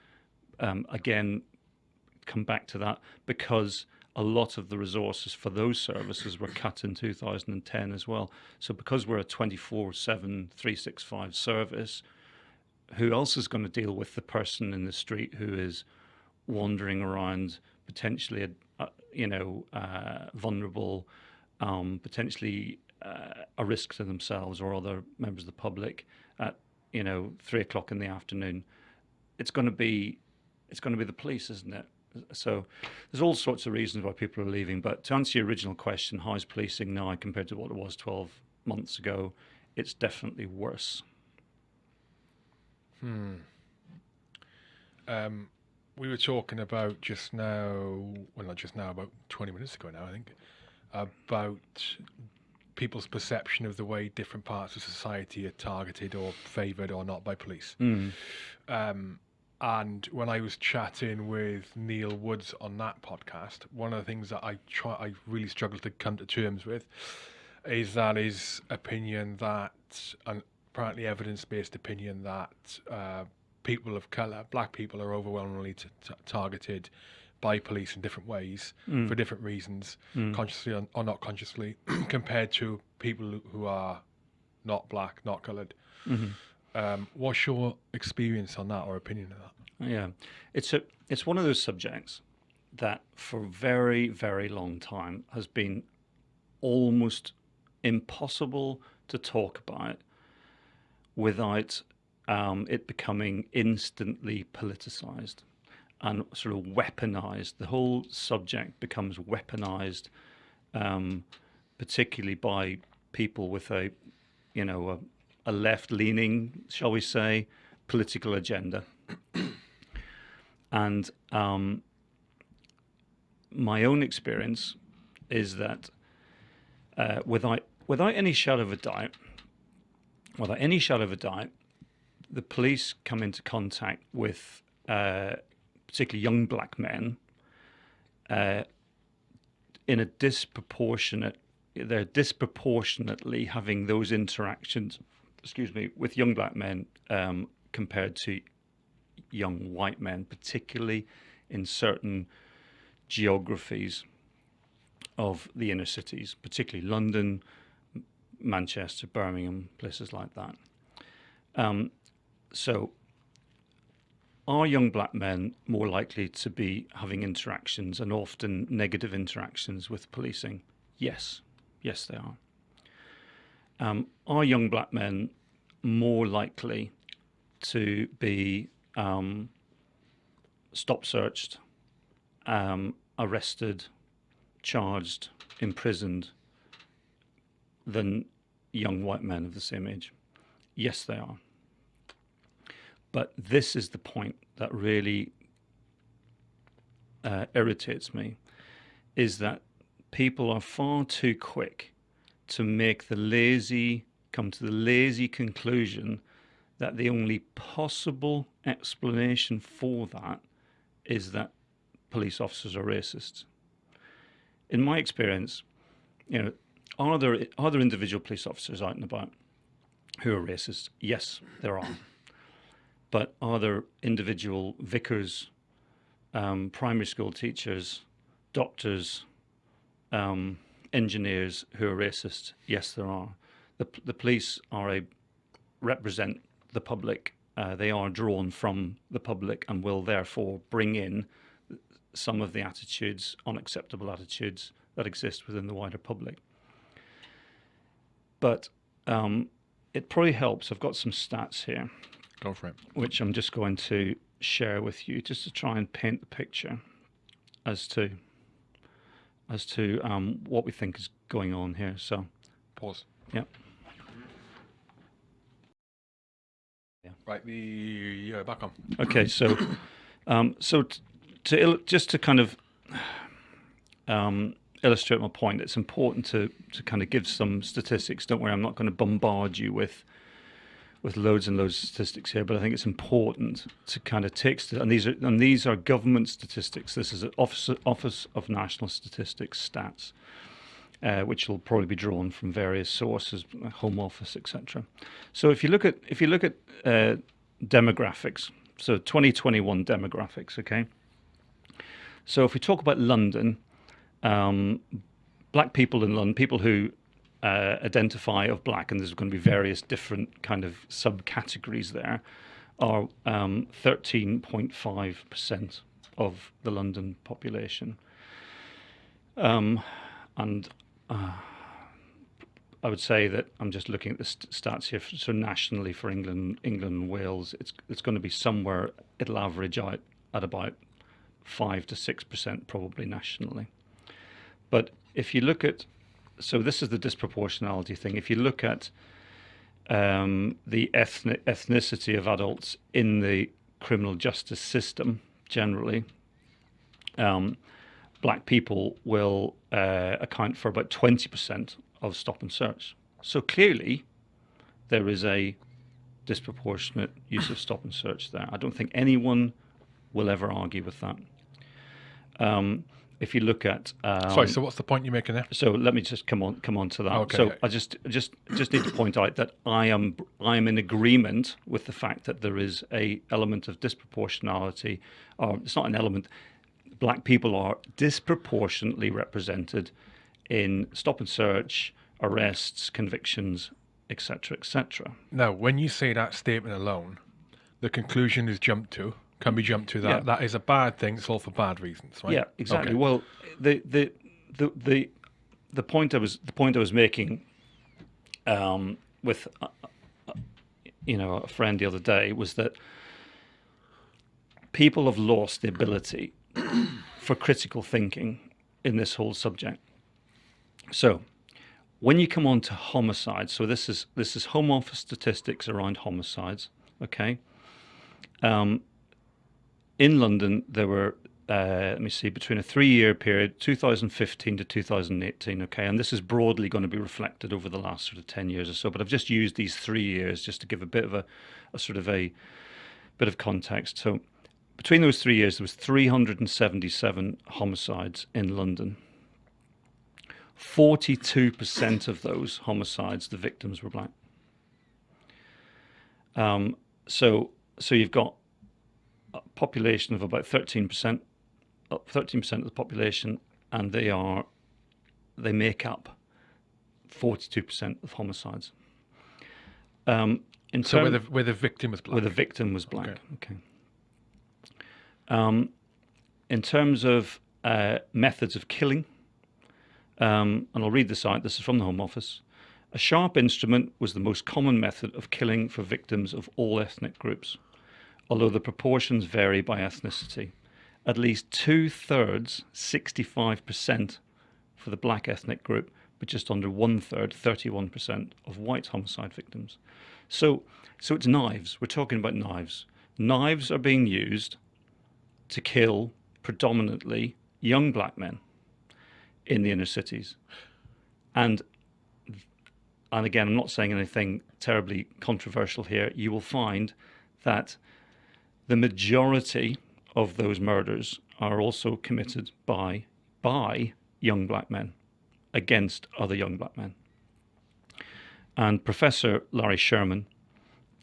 Um, again, come back to that because a lot of the resources for those services were cut in 2010 as well. So because we're a 24/7 365 service, who else is going to deal with the person in the street who is wandering around potentially uh, you know uh, vulnerable um, potentially uh, a risk to themselves or other members of the public at you know three o'clock in the afternoon. It's going to be it's going to be the police isn't it? So there's all sorts of reasons why people are leaving but to answer your original question how is policing now compared to what it was 12 months ago? It's definitely worse. Hmm. Um we were talking about just now, well, not just now, about 20 minutes ago now, I think, about people's perception of the way different parts of society are targeted or favoured or not by police. mm. Um, and when I was chatting with Neil Woods on that podcast, one of the things that I try, I really struggle to come to terms with, is that his opinion that, and apparently evidence-based opinion that uh, people of color, black people, are overwhelmingly targeted by police in different ways Mm. for different reasons, Mm. consciously or, or not consciously, compared to people who are not black, not colored. Mhm. Um, what's your experience on that or opinion of that? Yeah, it's a it's one of those subjects that for a very very long time has been almost impossible to talk about without um, it becoming instantly politicized and sort of weaponized. The whole subject becomes weaponized, um, particularly by people with a, you know, a, a left-leaning, shall we say, political agenda. and um, my own experience is that uh, without without any shadow of a doubt, without any shadow of a doubt, the police come into contact with uh, particularly young black men uh, in a disproportionate they're disproportionately having those interactions excuse me with young black men um, compared to young white men particularly in certain geographies of the inner cities particularly london manchester birmingham places like that. Um, so, are young black men more likely to be having interactions and often negative interactions with policing? Yes, yes, they are. Um, are young black men more likely to be um, stop searched, um, arrested, charged, imprisoned than young white men of the same age? Yes, they are. But this is the point that really uh, irritates me is that people are far too quick to make the lazy, come to the lazy conclusion that the only possible explanation for that is that police officers are racist. In my experience, you know, are there are there individual police officers out and about who are racist? Yes, there are but are there individual vicars, um, primary school teachers, doctors, um, engineers who are racist? Yes, there are. The, the police are a represent the public. Uh, they are drawn from the public and will therefore bring in some of the attitudes, unacceptable attitudes that exist within the wider public. But um, it probably helps. I've got some stats here. Go for it. Which I'm just going to share with you, just to try and paint the picture as to as to um, what we think is going on here. So, pause. Yeah. Yeah. Right. The yeah, back on. Okay. So, um, so t- to il- just to kind of um, illustrate my point, it's important to to kind of give some statistics. Don't worry, I'm not going to bombard you with with loads and loads of statistics here, but I think it's important to kind of take and these are and these are government statistics. This is Office Office of National Statistics stats, uh, which will probably be drawn from various sources, Home Office, etc. So if you look at if you look at uh, demographics, so 2021 demographics, okay. So if we talk about London, um, black people in London, people who uh, identify of black, and there's going to be various different kind of subcategories there, are 13.5% um, of the London population. Um, and uh, I would say that I'm just looking at the st stats here. So nationally for England, England and Wales, it's it's going to be somewhere. It'll average out at about five to six percent, probably nationally. But if you look at, so this is the disproportionality thing. If you look at um, the ethnic ethnicity of adults in the criminal justice system generally, um, black people will uh, account for about 20% of stop and search. So clearly, there is a disproportionate use of stop and search there. I don't think anyone will ever argue with that. Um, if you look at um, sorry, so what's the point you're making there? So let me just come on come on to that. Okay. So I just just just need to point out that I am I am in agreement with the fact that there is a element of disproportionality. Or it's not an element. Black people are disproportionately represented in stop and search, arrests, convictions, etc., etc. Now, when you say that statement alone, the conclusion is jumped to can be jumped to that yeah. that is a bad thing. It's all for bad reasons, right? Yeah, exactly. Okay. Well, the, the the the the point I was the point I was making um, with uh, uh, you know a friend the other day was that people have lost the ability for critical thinking in this whole subject. So, when you come on to homicides, so this is this is Home Office statistics around homicides. Okay. Um, in London, there were, uh, let me see, between a three year period, 2015 to 2018, okay, and this is broadly going to be reflected over the last sort of 10 years or so, but I've just used these three years just to give a bit of a, a sort of a bit of context. So between those three years, there was 377 homicides in London. 42% of those homicides, the victims were black. Um, so, so you've got population of about 13%, 13% of the population, and they are they make up 42% of homicides. Um, in so where the, where the victim was black? Where the victim was black, okay. okay. Um, in terms of uh, methods of killing, um, and I'll read this out, this is from the Home Office. A sharp instrument was the most common method of killing for victims of all ethnic groups although the proportions vary by ethnicity. At least two thirds, 65% for the black ethnic group, but just under one third, 31% of white homicide victims. So, so it's knives. We're talking about knives. Knives are being used to kill predominantly young black men in the inner cities. And and again, I'm not saying anything terribly controversial here. You will find that the majority of those murders are also committed by by young black men against other young black men. And Professor Larry Sherman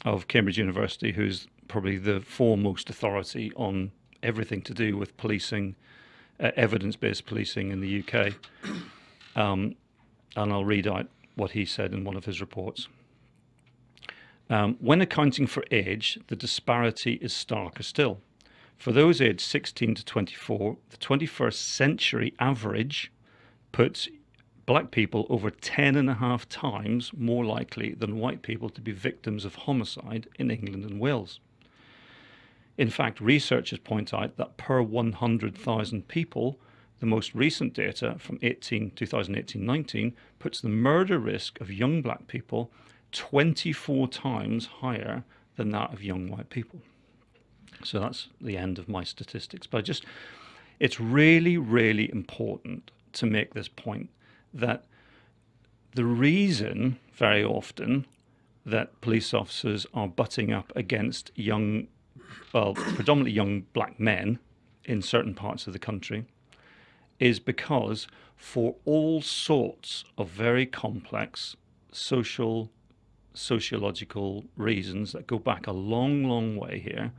of Cambridge University, who's probably the foremost authority on everything to do with policing, uh, evidence-based policing in the UK, um, and I'll read out what he said in one of his reports. Um, when accounting for age, the disparity is starker still. For those aged 16 to 24, the 21st century average puts black people over 10 and a half times more likely than white people to be victims of homicide in England and Wales. In fact, researchers point out that per 100,000 people, the most recent data from 2018-19 puts the murder risk of young black people 24 times higher than that of young white people. So that's the end of my statistics. But I just, it's really, really important to make this point that the reason very often that police officers are butting up against young, well, predominantly young black men in certain parts of the country is because for all sorts of very complex social sociological reasons that go back a long, long way here,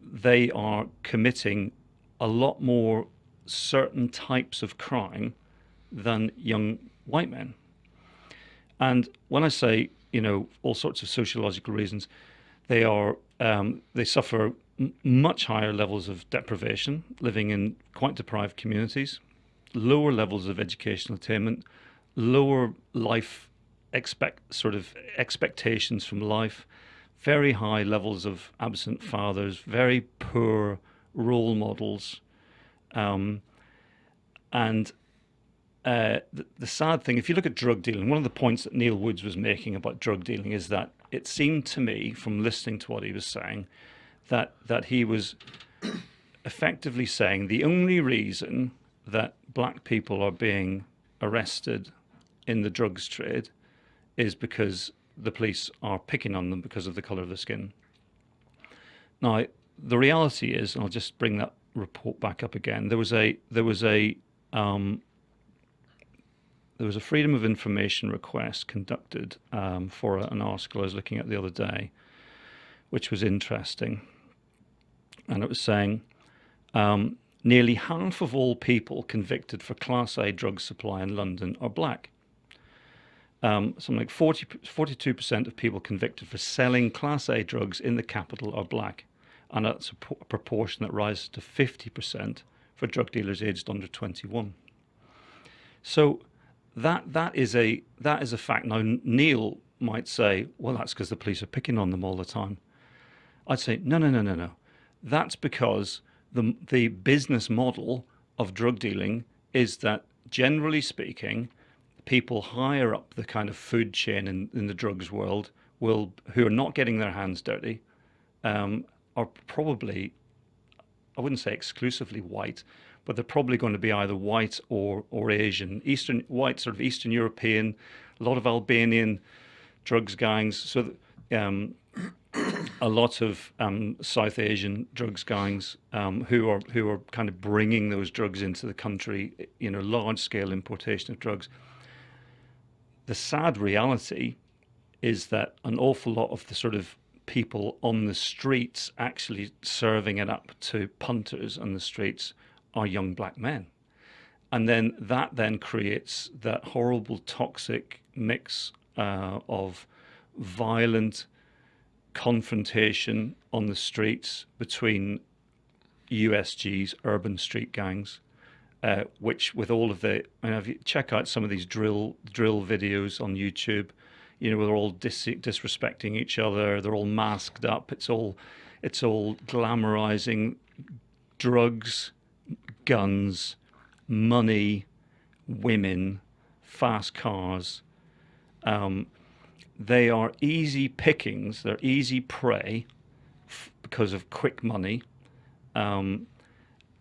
they are committing a lot more certain types of crime than young white men. And when I say, you know, all sorts of sociological reasons, they are um, they suffer much higher levels of deprivation, living in quite deprived communities, lower levels of educational attainment, lower life expect sort of expectations from life, very high levels of absent fathers, very poor role models, um, and uh, the, the, sad thing, if you look at drug dealing, one of the points that Neil Woods was making about drug dealing is that it seemed to me, from listening to what he was saying, that that he was effectively saying the only reason that black people are being arrested in the drugs trade is because the police are picking on them because of the color of the skin. Now, the reality is, and I'll just bring that report back up again. There was a there was a um, there was a Freedom of Information request conducted um, for an article I was looking at the other day, which was interesting. And it was saying um, nearly half of all people convicted for Class A drug supply in London are black. Um, something like 40, 42% of people convicted for selling Class A drugs in the capital are black. And that's a, a proportion that rises to 50% for drug dealers aged under 21. So that that is a that is a fact. Now Neil might say, well, that's because the police are picking on them all the time. I'd say, no, no, no, no, no. That's because the the business model of drug dealing is that generally speaking, people higher up the kind of food chain in, in the drugs world will who are not getting their hands dirty um, are probably I wouldn't say exclusively white, but they're probably going to be either white or or Asian, Eastern white, sort of Eastern European, a lot of Albanian drugs gangs. So um, a lot of um, South Asian drugs gangs um, who are who are kind of bringing those drugs into the country. You know, large scale importation of drugs. The sad reality is that an awful lot of the sort of people on the streets actually serving it up to punters on the streets are young black men. And then that then creates that horrible toxic mix uh, of violent confrontation on the streets between USGs, urban street gangs, uh, which with all of the, I mean, if you check out some of these drill drill videos on YouTube, you know, they're all dis- disrespecting each other. They're all masked up. It's all, it's all glamorizing drugs, guns, money, women, fast cars. Um, they are easy pickings, they're easy prey f- because of quick money um,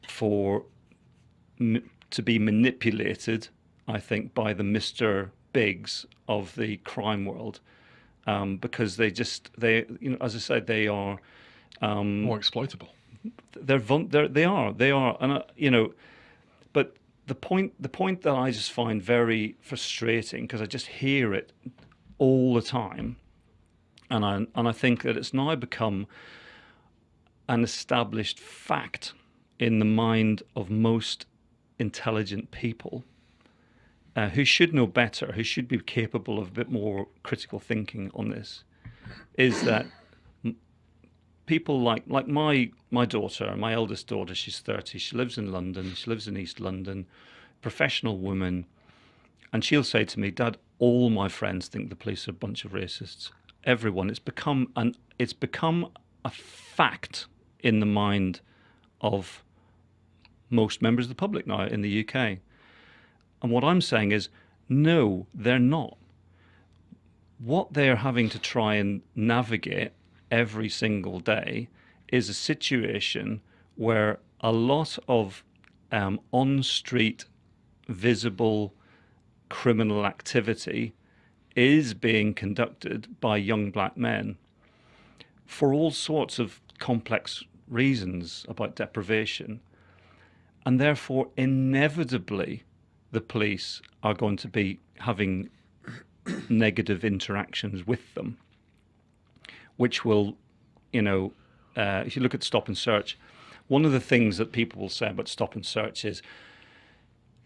for to be manipulated, I think, by the Mr. Bigs of the crime world. Um, because they just they you know as I said they are um, more exploitable they're, they're they are they are and uh, you know but the point the point that I just find very frustrating because I just hear it all the time and I and I think that it's now become an established fact in the mind of most intelligent people uh, who should know better, who should be capable of a bit more critical thinking on this, is that people like like my my daughter, my eldest daughter, she's thirty. She lives in London. She lives in East London, professional woman, and she'll say to me, "Dad, all my friends think the police are a bunch of racists. Everyone. It's become an it's become a fact in the mind of most members of the public now in the UK. And what I'm saying is, no, they're not. What they're having to try and navigate every single day is a situation where a lot of um, on street visible criminal activity is being conducted by young black men for all sorts of complex reasons about deprivation. And therefore, inevitably, the police are going to be having negative interactions with them which will, you know, uh, if you look at stop and search, one of the things that people will say about stop and search is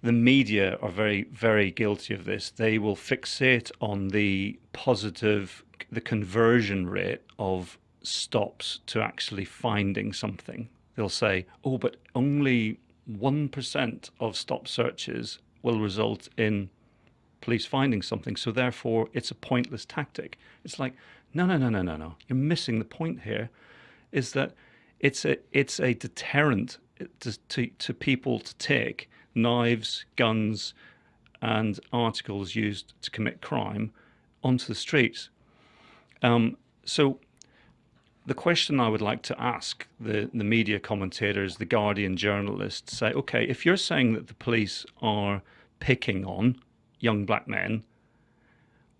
the media are very, very guilty of this. They will fixate on the positive, the conversion rate of stops to actually finding something. They'll say, oh, but only 1% of stop searches will result in police finding something. So therefore, it's a pointless tactic. It's like, no, no, no, no, no, no. You're missing the point here. Is that it's a it's a deterrent to, to, to people to take knives, guns, and articles used to commit crime onto the streets. Um, so the question I would like to ask the, the media commentators, the Guardian journalists, say, okay, if you're saying that the police are picking on young black men,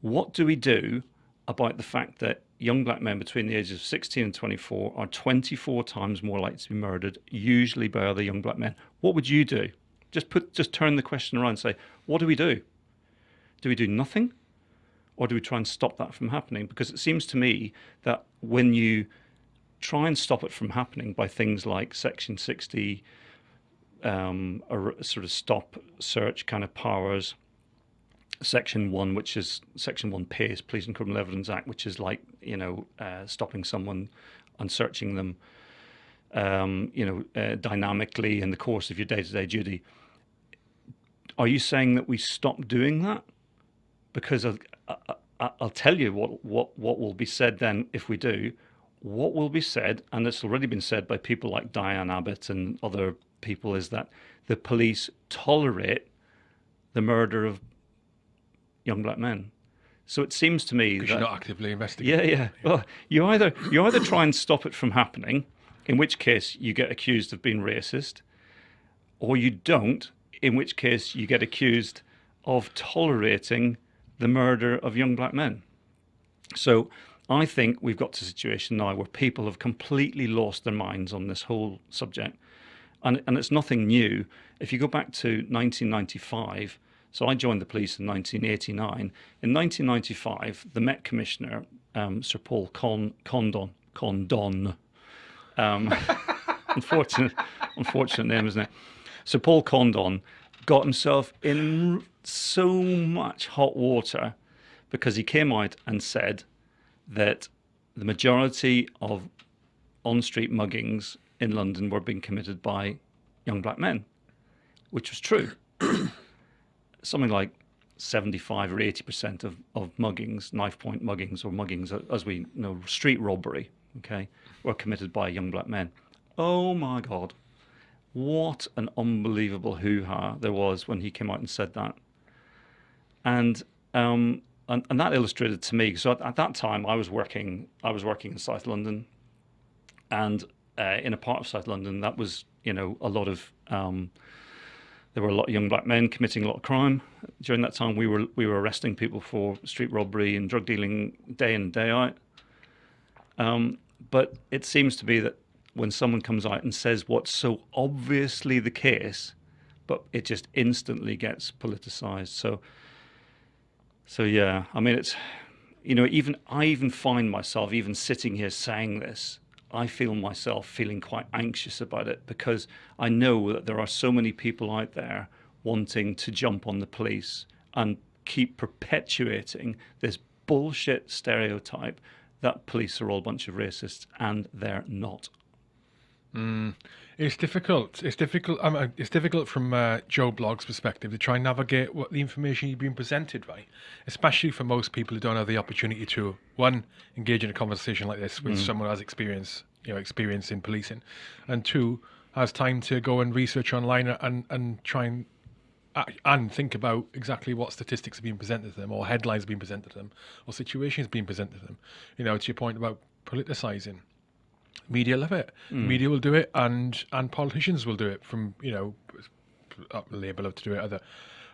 what do we do about the fact that young black men between the ages of 16 and 24 are 24 times more likely to be murdered, usually by other young black men? What would you do? Just put, just turn the question around and say, what do we do? Do we do nothing? Or do we try and stop that from happening? Because it seems to me that when you try and stop it from happening by things like Section 60, um, a sort of stop search kind of powers, Section 1, which is Section 1 PACE, Police and Criminal Evidence Act, which is like, you know, uh, stopping someone and searching them, um, you know, uh, dynamically in the course of your day-to-day -day duty are you saying that we stop doing that? Because I'll, I'll tell you what, what, what will be said then if we do. What will be said, and it's already been said by people like Diane Abbott and other people, is that the police tolerate the murder of young black men. So it seems to me that you're not actively investigating. Yeah, yeah. Well, you either you either try and stop it from happening, in which case you get accused of being racist, or you don't, in which case you get accused of tolerating the murder of young black men. So I think we've got to a situation now where people have completely lost their minds on this whole subject. And, and it's nothing new. If you go back to 1995, so I joined the police in 1989. In 1995, the Met Commissioner, um, Sir Paul Con Condon, Condon, um, unfortunate, unfortunate name, isn't it? So Paul Condon got himself in so much hot water because he came out and said that the majority of on-street muggings in London were being committed by young black men, which was true. Something like 75 or 80% of, of muggings, knife point muggings or muggings, as we know, street robbery, okay, were committed by young black men. Oh my God what an unbelievable hoo-ha there was when he came out and said that. And um, and, and that illustrated to me. So at, at, that time, I was working. I was working in South London, and uh, in a part of South London that was, you know, a lot of. Um, there were a lot of young black men committing a lot of crime during that time. We were we were arresting people for street robbery and drug dealing day in day out. Um, but it seems to be that when someone comes out and says what's so obviously the case, but it just instantly gets politicized. So, so yeah, I mean, it's, you know, even I even find myself even sitting here saying this, I feel myself feeling quite anxious about it because I know that there are so many people out there wanting to jump on the police and keep perpetuating this bullshit stereotype that police are all a bunch of racists and they're not. Mm. It's difficult. It's difficult. Um, it's difficult from uh, Joe Blogg's perspective to try and navigate what the information you've been presented, right? Especially for most people who don't have the opportunity to one engage in a conversation like this with mm. someone who has experience, you know, experience in policing, and two has time to go and research online and and try and uh, and think about exactly what statistics are being presented to them, or headlines being presented to them, or situations being presented to them. You know, to your point about politicizing media love it. Mm. Media will do it, and and politicians will do it. From you know, Labour love to do it. Other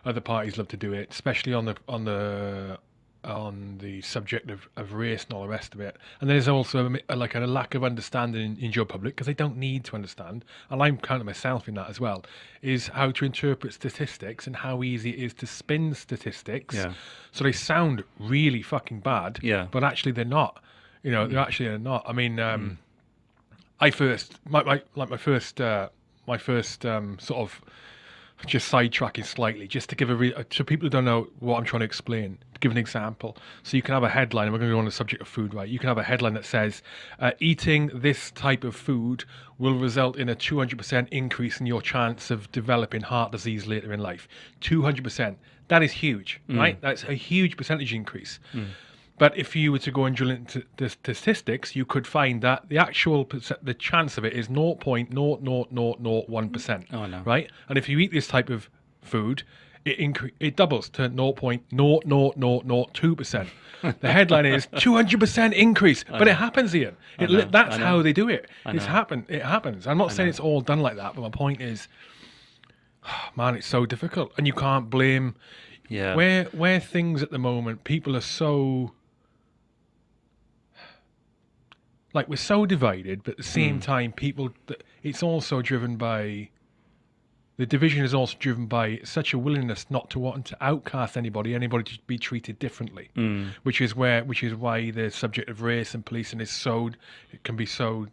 other parties love to do it, especially on the on the on the subject of, of race and all the rest of it. And there's also a, like a lack of understanding in, in your public because they don't need to understand. And I'm counting myself in that as well. Is how to interpret statistics and how easy it is to spin statistics. Yeah. So they sound really fucking bad. Yeah. But actually they're not. You know, mm. they actually are not. I mean. Um, mm I first my, my like my first uh, my first um, sort of just sidetracking slightly, just to give a re- so people who don't know what I'm trying to explain, to give an example. So you can have a headline, and we're going to go on the subject of food, right? You can have a headline that says, uh, "Eating this type of food will result in a 200% increase in your chance of developing heart disease later in life." 200%. That is huge, right? That's a huge percentage increase. But if you were to go and drill into the statistics, you could find that the actual the chance of it is 0.00001%. Oh, no. Right? And if you eat this type of food, it incre- it doubles to 0.00002%. the headline is 200% increase, but it happens, Ian. It, li- that's how they do it. It's happen. It happens. I'm not saying it's all done like that, but my point is, man, it's so difficult, and you can't blame Yeah. where where things at the moment people are so like we're so divided but at the same Hmm. time people it's also driven by the division is also driven by such a willingness not to want to outcast anybody anybody to be treated differently Hmm. which is where which is why the subject of race and policing is so it can be so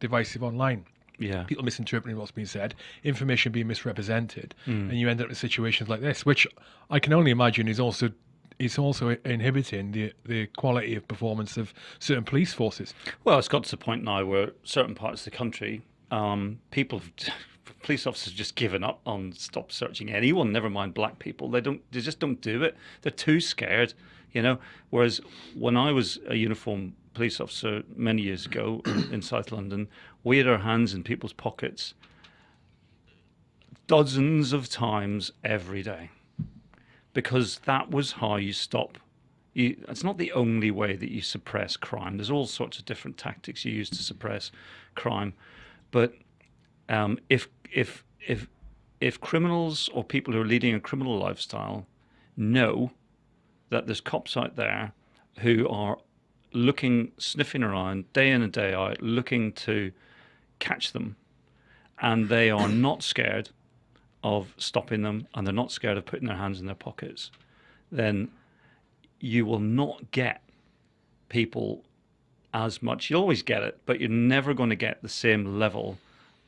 divisive online yeah. people misinterpreting what's being said, information being misrepresented, Hmm. and you end up in situations like this, which I can only imagine is also is also inhibiting the the quality of performance of certain police forces. Well, it's got to the point now where certain parts of the country, um, people, police officers, just given up on stop searching anyone. Never mind black people. They don't. They just don't do it. They're too scared. You know. Whereas when I was a uniformed police officer many years ago in South London, we had our hands in people's pockets dozens of times every day because that was how you stop. You, it's not the only way that you suppress crime. There's all sorts of different tactics you use to suppress crime, but um, if if if if criminals or people who are leading a criminal lifestyle know that there's cops out there who are looking, sniffing around day in and day out, looking to catch them, and they are not scared of stopping them and they're not scared of putting their hands in their pockets, then you will not get people as much. You'll always get it, but you're never going to get the same level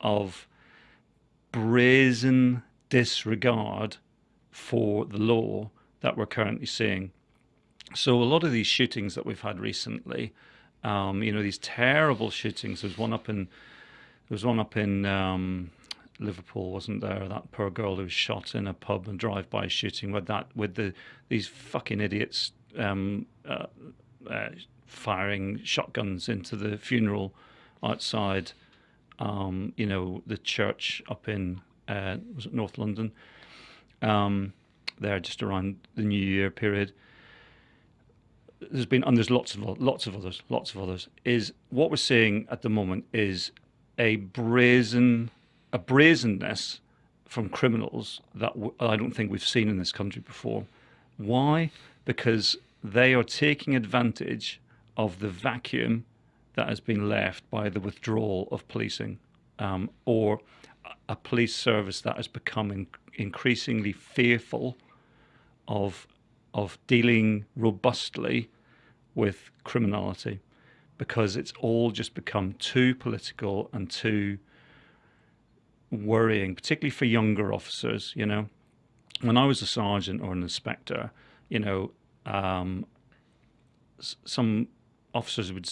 of brazen disregard for the law that we're currently seeing. So a lot of these shootings that we've had recently, um, you know, these terrible shootings. There's one up in there was one up in um, Liverpool, wasn't there? That poor girl who was shot in a pub and drive-by shooting with that with the these fucking idiots um, uh, uh, firing shotguns into the funeral outside. Um, you know the church up in uh, was it North London? Um, there, just around the New Year period there's been and there's lots of lots of others, lots of others. Is what we're seeing at the moment is a brazen, a brazenness from criminals that I don't think we've seen in this country before. Why? Because they are taking advantage of the vacuum that has been left by the withdrawal of policing, um, or a- police service that that is becoming increasingly fearful of of dealing robustly with criminality because it's all just become too political and too worrying, particularly for younger officers. You know, when I was a sergeant or an inspector, you know, um, s- some officers would,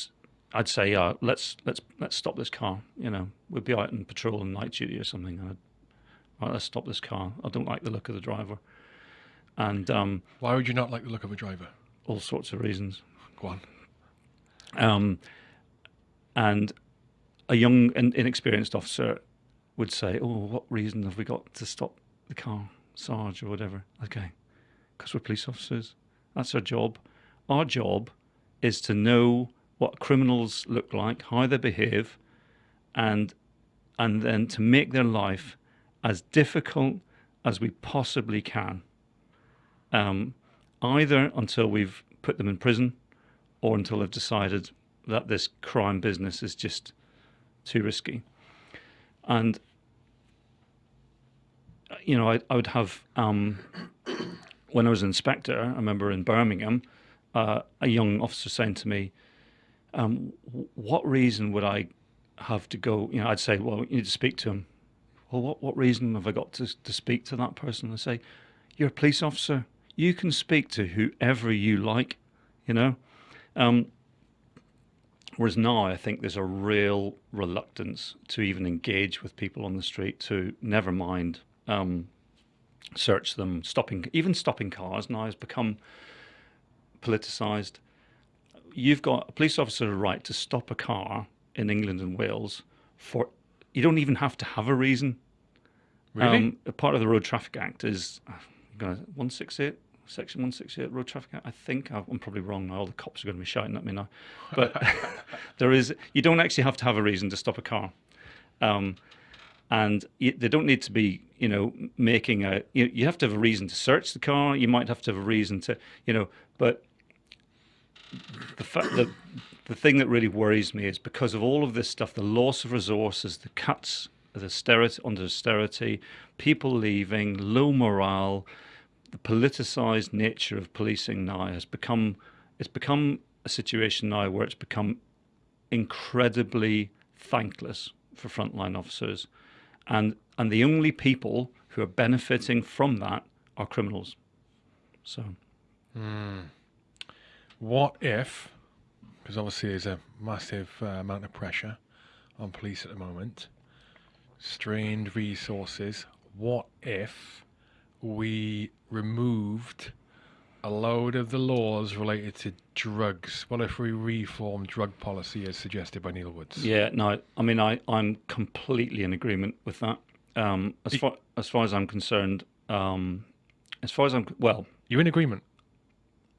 I'd say, uh, let's let's let's stop this car. You know, we'd be out on patrol and night duty or something, and I'd, right, let's stop this car. I don't like the look of the driver, and um, Why would you not like the look of a driver? all sorts of reasons. Go on. Um, and a young and inexperienced officer would say, "Oh, what reason have we got to stop the car, Sarge, or whatever?" Okay, because we're police officers. That's our job. Our job is to know what criminals look like, how they behave, and and then to make their life as difficult as we possibly can. Um, either until we've put them in prison or until they've decided that this crime business is just too risky. And, you know, I, I would have, um, when I was an inspector, I remember in Birmingham, uh, a young officer saying to me, um, What reason would I have to go. You know, I'd say, well, you need to speak to him. Well, what what reason have I got to to speak to that person? I say, you're a police officer. You can speak to whoever you like. You know. Um, Whereas now, I think there's a real reluctance to even engage with people on the street. To never mind um, search them, stopping even stopping cars now has become politicized. You've got a police officer right to stop a car in England and Wales for you don't even have to have a reason. Really? Um, a part of the Road Traffic Act is one six eight Section 168 Road Traffic Act. I think I'm probably wrong now. All the cops are going to be shouting at me now. But there is, you don't actually have to have a reason to stop a car. Um, and they don't need to be, you know, making a, you, you have to have a reason to search the car. You might have to have a reason to, you know, but the fact that the thing that really worries me is because of all of this stuff, the loss of resources, the cuts, the austerity, under austerity, people leaving, low morale, the politicized nature of policing now has become it's become a situation now where it's become incredibly thankless for frontline officers and and the only people who are benefiting from that are criminals so mm. what if because obviously there's a massive uh, amount of pressure on police at the moment strained resources what if we removed a load of the laws related to drugs. What if we reform drug policy as suggested by Neil Woods? Yeah, no, I mean, I, I'm completely in agreement with that. Um, as far as far as I'm concerned, um, as far as I'm well, you're in agreement.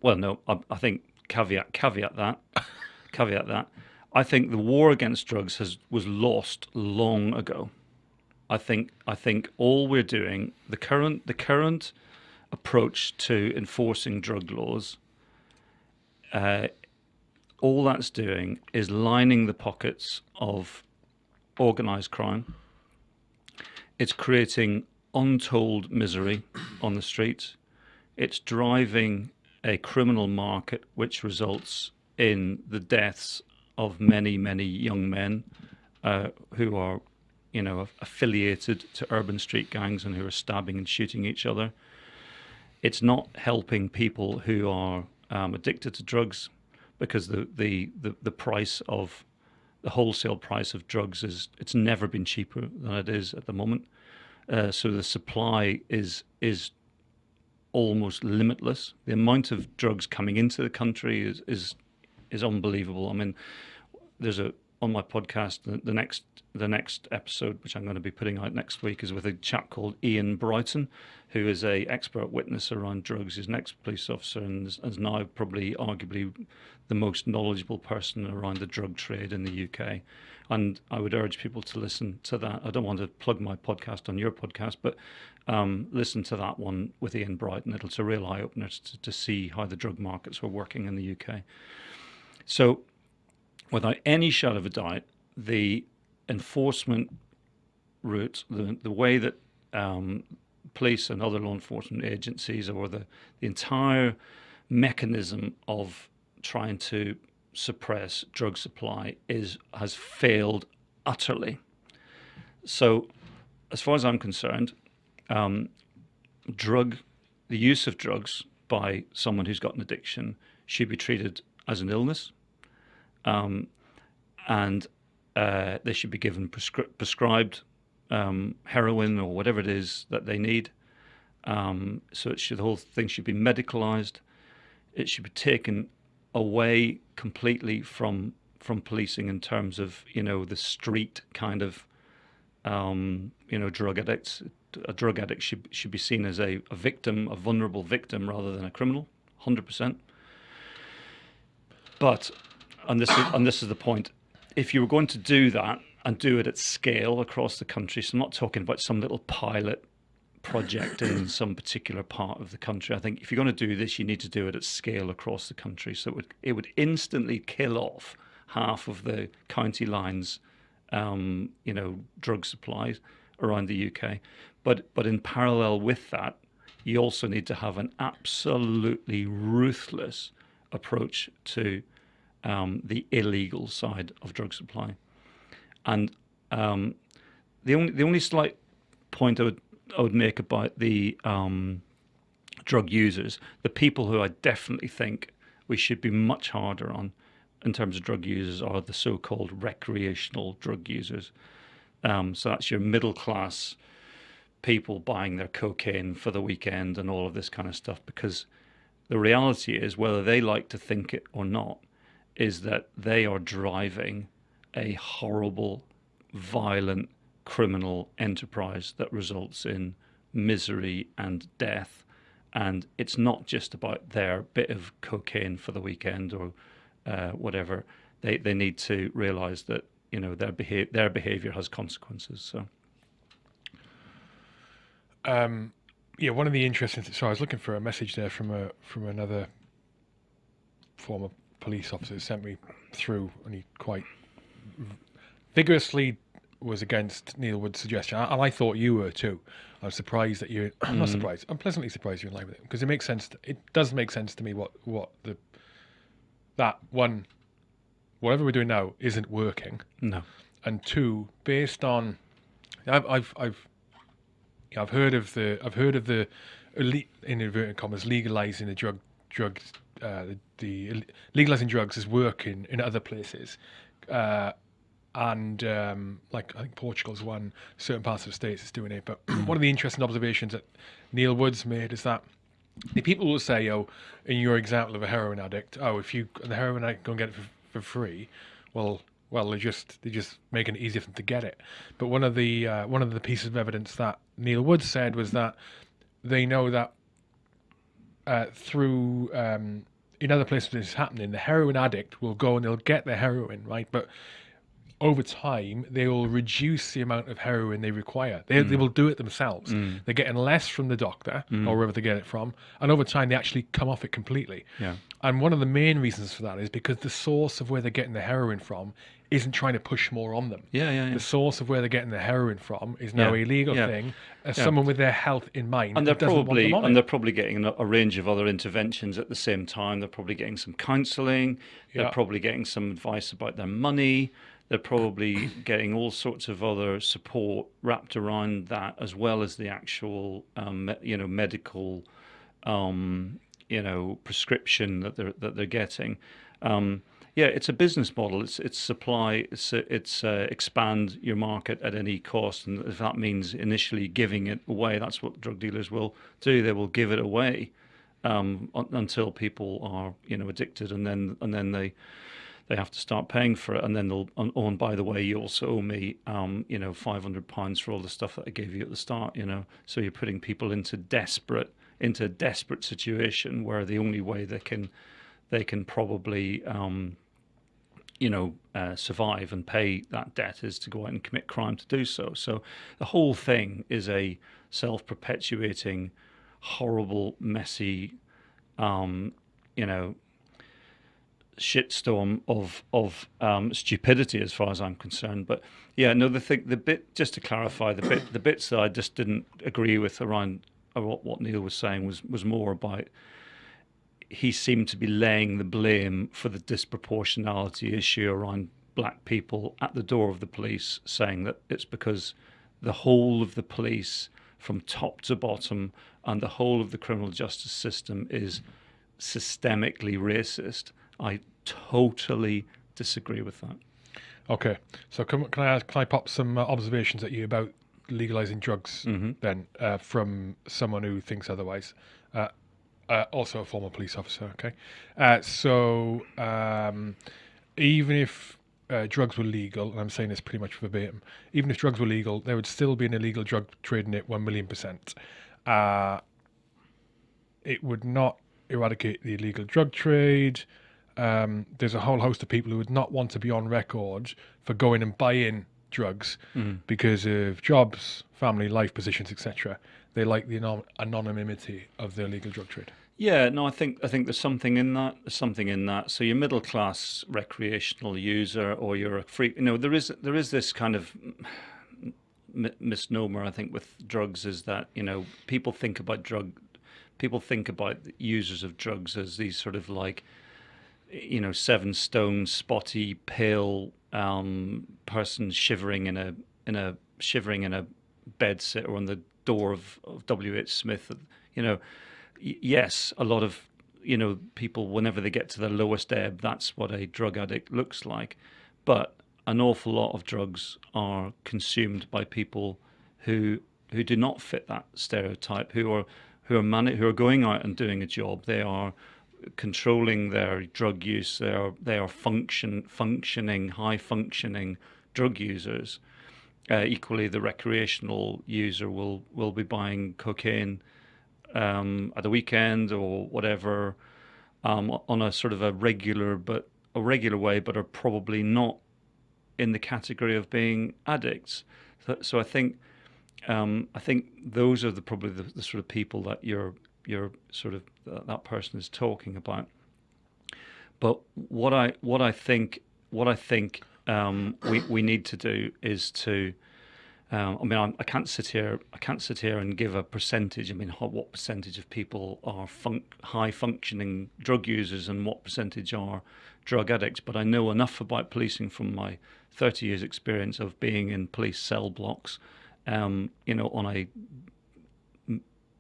Well, no, I, I think caveat caveat that caveat that I think the war against drugs has was lost long ago. I think I think all we're doing the current the current approach to enforcing drug laws, uh, all that's doing is lining the pockets of organized crime. It's creating untold misery on the streets. It's driving a criminal market which results in the deaths of many, many young men uh, who are, you know, affiliated to urban street gangs and who are stabbing and shooting each other it's not helping people who are um, addicted to drugs because the, the, the, the price of the wholesale price of drugs is it's never been cheaper than it is at the moment. Uh, so the supply is is almost limitless. The amount of drugs coming into the country is is is unbelievable. I mean, there's a on my podcast the, the next the next episode, which I'm going to be putting out next week, is with a chap called Ian brighton who is a expert witness around drugs. He's an ex-police officer and is, is now probably arguably the most knowledgeable person around the drug trade in the UK. And I would urge people to listen to that. I don't want to plug my podcast on your podcast, but um, listen to that one with Ian brighton It's a real eye opener to, to see how the drug markets were working in the UK. So, without any shadow of a doubt, the enforcement route, the, the way that um, police and other law enforcement agencies or the, the entire mechanism of trying to suppress drug supply is has failed utterly. So, as far as I'm concerned, um, drug, the use of drugs by someone who's got an addiction should be treated as an illness, um, and uh, they should be given prescri prescribed um, heroin or whatever it is that they need. Um, so it should, the whole thing should be medicalized. It should be taken away completely from from policing in terms of you know the street kind of um, you know drug addicts. A drug addict should should be seen as a, a victim, a vulnerable victim, rather than a criminal. Hundred percent. But and this is, and this is the point if you were going to do that and do it at scale across the country, so I'm not talking about some little pilot project in some particular part of the country. I think if you're going to do this, you need to do it at scale across the country. So it would, it would instantly kill off half of the county lines, um, you know, drug supplies around the UK. But but in parallel with that, you also need to have an absolutely ruthless approach to um, the illegal side of drug supply. And um, the only the only slight point I would I would make about the um, drug users, the people who I definitely think we should be much harder on in terms of drug users are the so-called recreational drug users. Um, so that's your middle class people buying their cocaine for the weekend and all of this kind of stuff. Because the reality is, whether they like to think it or not, is that they are driving a horrible, violent, criminal enterprise that results in misery and death. And it's not just about their bit of cocaine for the weekend or uh, whatever. They they need to realize that you know their behavior their behavior has consequences. So. Um, yeah, one of the interesting. So I was looking for a message there from a from another former police officer sent me through, and he quite vigorously was against Neil Woods' suggestion, and I thought you were too. I'm surprised that you. I'm not Mm. surprised. I'm pleasantly surprised you're in line with it because it makes sense. it does make sense to me what what the that one, whatever we're doing now isn't working, No. and two, based on, I've I've I've, yeah, I've heard of the I've heard of the, elite, in inverted commas, legalizing the drug drugs, uh, the, the legalizing drugs is working in other places, uh, and um, like I think Portugal's one, certain parts of the states is doing it. But one of the interesting observations that Neil Woods made is that the people will say, "Oh, in your example of a heroin addict, oh, if you the heroin addict go and get it for, for free, well, well, they just they just making it easier for them to get it." But one of the uh, one of the pieces of evidence that Neil Woods said was that they know that uh, through um, in other places this is happening, the heroin addict will go and they'll get their heroin, right? But over time, they will reduce the amount of heroin they require. They, they mm. will do it themselves. Mm. They're getting less from the doctor mm. or wherever they get it from, and over time, they actually come off it completely. Yeah. And one of the main reasons for that is because the source of where they're getting the heroin from isn't trying to push more on them. Yeah, yeah, yeah. The source of where they're getting the heroin from is now Yeah, a legal yeah, thing. As yeah. someone with their health in mind, and they're probably and it. they're probably getting a, a range of other interventions at the same time. They're probably getting some counselling. They're probably getting some advice about their money. They're probably getting all sorts of other support wrapped around that, as well as the actual, um, you know, medical, um, you know, prescription that they're that they're getting. Um, yeah, it's a business model. It's it's supply. It's it's uh, expand your market at any cost, and if that means initially giving it away, that's what drug dealers will do. They will give it away um, until people are you know addicted, and then and then they they have to start paying for it, and then they'll. Oh, and by the way, you also owe me, um, you know, five hundred pounds for all the stuff that I gave you at the start. You know, so you're putting people into desperate into a desperate situation where the only way they can they can probably um, you know uh, survive and pay that debt is to go out and commit crime to do so. So the whole thing is a self-perpetuating, horrible, messy, um, you know, shitstorm of of um, stupidity as far as I'm concerned. But yeah, no, the thing, the bit just to clarify, the bit the bits that I just didn't agree with around uh, what what Neil was saying was was more about he seemed to be laying the blame for the disproportionality issue around black people at the door of the police, saying that it's because the whole of the police, from top to bottom, and the whole of the criminal justice system is systemically racist. I totally disagree with that. Okay, so can, can I ask, can I pop some uh, observations at you about legalizing drugs then uh, from someone who thinks otherwise? Uh, uh, also a former police officer. Okay, uh, so um, even if uh, drugs were legal, and I'm saying this pretty much verbatim, even if drugs were legal, there would still be an illegal drug trade in it one million percent. Uh, it would not eradicate the illegal drug trade. Um, there's a whole host of people who would not want to be on record for going and buying drugs because of jobs, family, life positions, etc. They like the anon- anonymity of the illegal drug trade. Yeah, no, I think I think there's something in that. There's something in that. So you're middle class recreational user, or you're a freak. You know, there is there is this kind of misnomer I think with drugs is that you know people think about drug, people think about users of drugs as these sort of like you know, seven stone, spotty, pale um, person shivering in a in a shivering in a bed sit or on the door of, of W. H. Smith. You know, yes, a lot of you know people whenever they get to the lowest ebb, that's what a drug addict looks like. But an awful lot of drugs are consumed by people who who do not fit that stereotype, who are who are mani- who are going out and doing a job. They are controlling their drug use. They are they are function functioning high functioning drug users. Uh, equally, the recreational user will will be buying cocaine um, at the weekend or whatever um, on a sort of a regular but a regular way, but are probably not in the category of being addicts. So, so I think um, I think those are the probably the, the, sort of people that you're you're sort of uh, that person is talking about. But what I what I think what I think um, we we need to do is to. Um, I mean, I, I, can't sit here. I can't sit here and give a percentage. I mean, what percentage of people are high functioning drug users and what percentage are drug addicts? But I know enough about policing from my 30 years' experience of being in police cell blocks. Um, you know, on a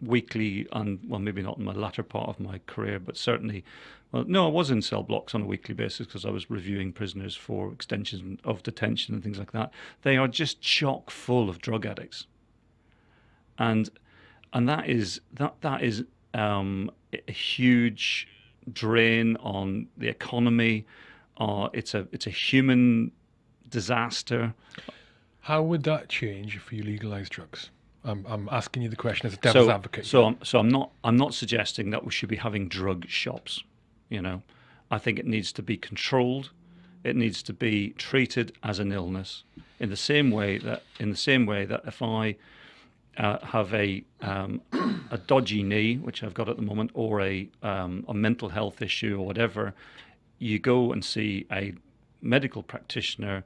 weekly and well maybe not in my latter part of my career but certainly well no I was in cell blocks on a weekly basis because I was reviewing prisoners for extensions of detention and things like that. They are just chock full of drug addicts. And and that is that that is um, a huge drain on the economy. Uh, it's a it's a human disaster. How would that change if you legalize drugs I'm, I'm asking you the question as a devil's so, advocate. So, I'm, so I'm not I'm not suggesting that we should be having drug shops. You know, I think it needs to be controlled. It needs to be treated as an illness in the same way that in the same way that if I uh, have a um, a dodgy knee, which I've got at the moment, or a um, a mental health issue or whatever, you go and see a medical practitioner,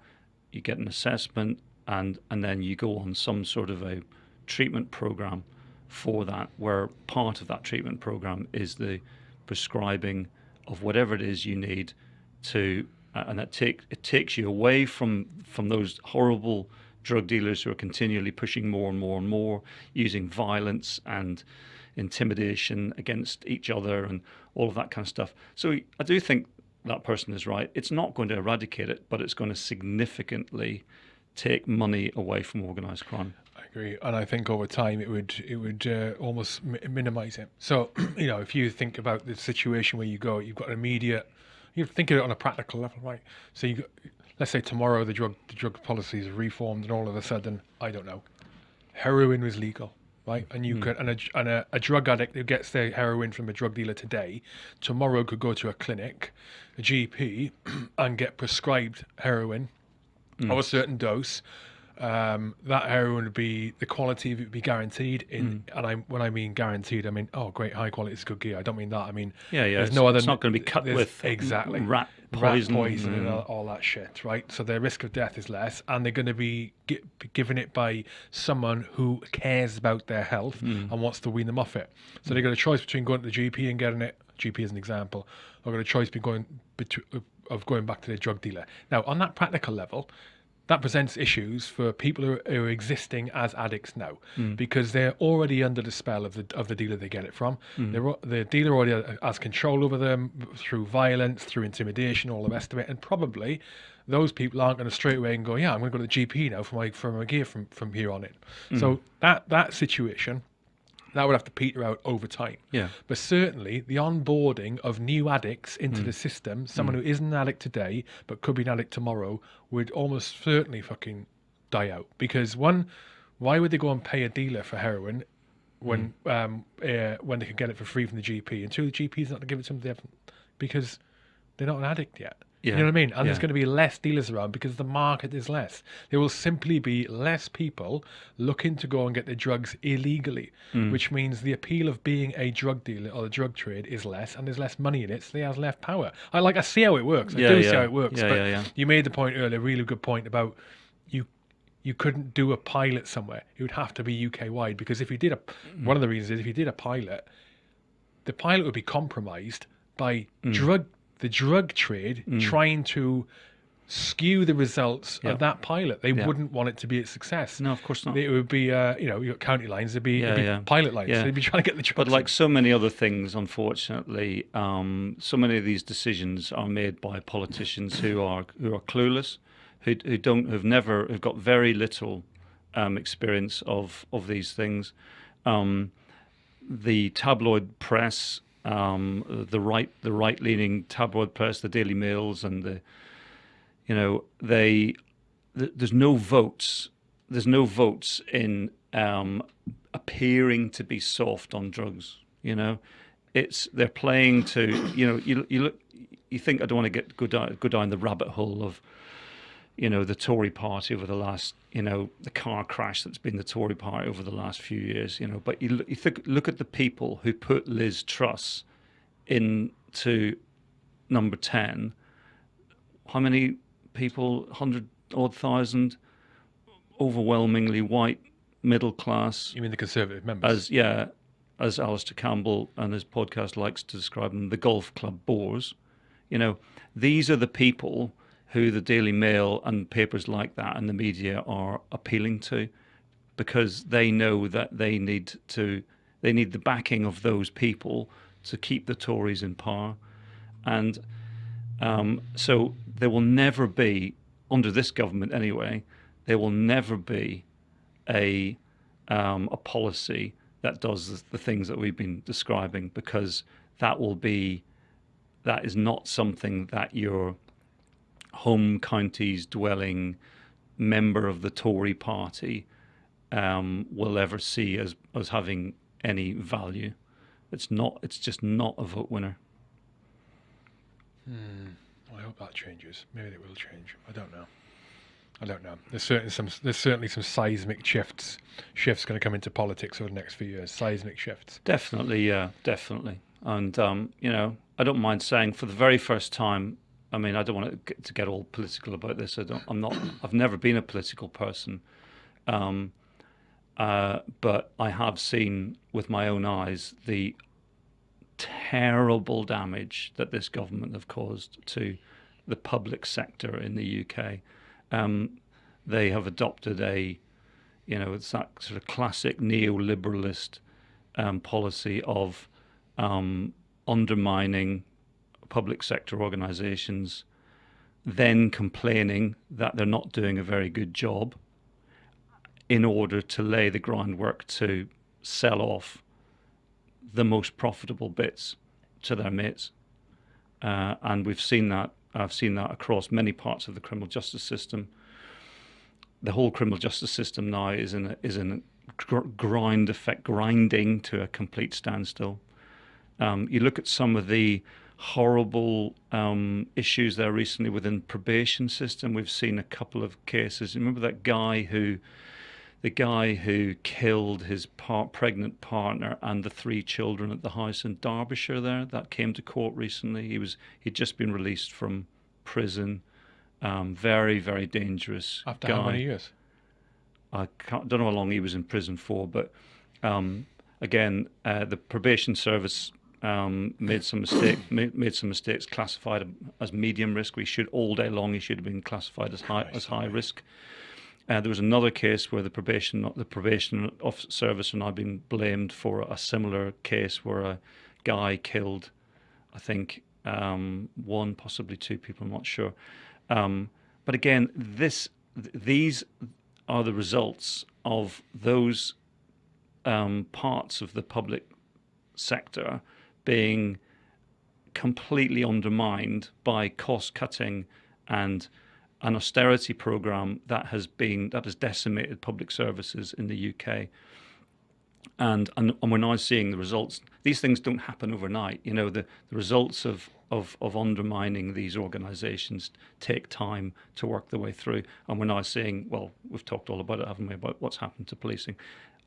you get an assessment, and and then you go on some sort of a treatment program for that, where part of that treatment program is the prescribing of whatever it is you need to, uh, and that take it takes you away from from those horrible drug dealers who are continually pushing more and more and more, using violence and intimidation against each other and all of that kind of stuff. So I do think that person is right. It's not going to eradicate it, but it's going to significantly take money away from organized crime agree, and I think over time it would it would uh, almost mi- minimize it. So you know, if you think about the situation where you go, you've got an immediate. You think of it on a practical level, right? So you, let's say tomorrow the drug the drug policies are reformed, and all of a sudden, I don't know, heroin was legal, right? And you mm. could and, a, and a, a, drug addict who gets their heroin from a drug dealer today, tomorrow could go to a clinic, a GP, and get prescribed heroin mm. of a certain dose um, that heroin would be the quality of it would be guaranteed. In mm. and I when I mean guaranteed, I mean oh great high quality is good gear. I don't mean that. I mean yeah yeah. There's no other. It's not going to be cut with exactly rat poison, rat poison mm. and all, all, that shit, right? So their risk of death is less, and they're going to be, get, be given it by someone who cares about their health mm. and wants to wean them off it. So they've got a choice between going to the GP and getting it. GP as an example, or got a choice between going between, of going back to their drug dealer. Now, on that practical level, that presents issues for people who, who are existing as addicts now mm. because they're already under the spell of the of the dealer they get it from. Mm. The dealer already has control over them through violence, through intimidation, all the rest of it, and probably those people aren't going to straight away and go, yeah, I'm going to go to the GP now for my for my gear from from here on in. Mm. So that that situation that would have to peter out over time. Yeah. But certainly the onboarding of new addicts into mm. the system, someone mm. who isn't an addict today but could be an addict tomorrow, would almost certainly fucking die out. Because one, why would they go and pay a dealer for heroin when mm. um uh, when they can get it for free from the GP? And two, the GP's not going to give it to them because they're not an addict yet. Yeah. You know what I mean? And yeah. there's going to be less dealers around because the market is less. There will simply be less people looking to go and get their drugs illegally, mm. which means the appeal of being a drug dealer or the drug trade is less, and there's less money in it, so they have less power. I like I see how it works. I yeah, do yeah. see how it works. Yeah, but yeah, yeah. you made the point earlier, really good point about you you couldn't do a pilot somewhere. It would have to be UK wide because if you did a mm. one of the reasons is if you did a pilot, the pilot would be compromised by mm. drug the drug trade trying to skew the results Mm. Yeah. of that pilot. They Yeah. wouldn't want it to be a success. No, of course not. It would be, uh, you know, your county lines. It'd be, it'd be yeah. pilot lines. Yeah. They'd be trying to get the drugs. But like so many other things, unfortunately, um, so many of these decisions are made by politicians who are who are clueless, who who don't who've never who've got very little um, experience of of these things. Um, the tabloid press, um, the right the right leaning tabloid press, the Daily Mails, and the you know they th- there's no votes there's no votes in um, appearing to be soft on drugs you know? It's they're playing to you know you you look you think I don't want to get go down go down the rabbit hole of you know the Tory party over the last you know the car crash that's been the Tory party over the last few years you know. But you look, you think look at the people who put Liz Truss into number 10 how many people? 100 odd thousand? Overwhelmingly white middle class. You mean the Conservative members? as yeah as Alastair Campbell and his podcast likes to describe them the golf club bores. You know these are the people who the Daily Mail and papers like that and the media are appealing to because they know that they need to they need the backing of those people to keep the Tories in power. And um, so there will never be under this government anyway there will never be a um, a policy that does the, things that we've been describing because that will be that is not something that your home counties dwelling member of the Tory party um, will ever see as as having any value. It's not. It's just not a vote winner. I hope that changes. Maybe it will change. I don't know. I don't know. There's certainly some. There's certainly some seismic shifts. Shifts going to come into politics over the next few years. Seismic shifts. Definitely, yeah, definitely. And um, you know, I don't mind saying for the very first time. I mean, I don't want to get, to get all political about this. I don't. I'm not. I've never been a political person, um, uh, but I have seen with my own eyes the terrible damage that this government have caused to the public sector in the UK. Um, they have adopted a, you know, it's that sort of classic neoliberalist um, policy of um, undermining public sector organisations, then complaining that they're not doing a very good job, in order to lay the groundwork to sell off the most profitable bits to their mates. Uh, and we've seen that. I've seen that across many parts of the criminal justice system. The whole criminal justice system now is in a, is in a gr- grind effect, grinding to a complete standstill. Um, you look at some of the horrible um, issues there recently within probation system. We've seen a couple of cases. Remember that guy who the guy who killed his par- pregnant partner and the three children at the house in Derbyshire there that came to court recently he was he'd just been released from prison um, very very dangerous After guy how many years? I can't, don't know how long he was in prison for but um, again uh, the probation service um, made some mistake made, made some mistakes classified as medium risk we should all day long he should have been classified as high as high risk uh, there was another case where the probation the probation of service are now being blamed for a similar case where a guy killed, I think, um, one possibly two people. I'm not sure. Um, but again, this th- these are the results of those um, parts of the public sector being completely undermined by cost cutting and an austerity program that has been that has decimated public services in the UK. And, and and we're now seeing the results. These things don't happen overnight. You know, the, the results of, of of undermining these organisations take time to work their way through. And we're now seeing, well, we've talked all about it, haven't we, about what's happened to policing.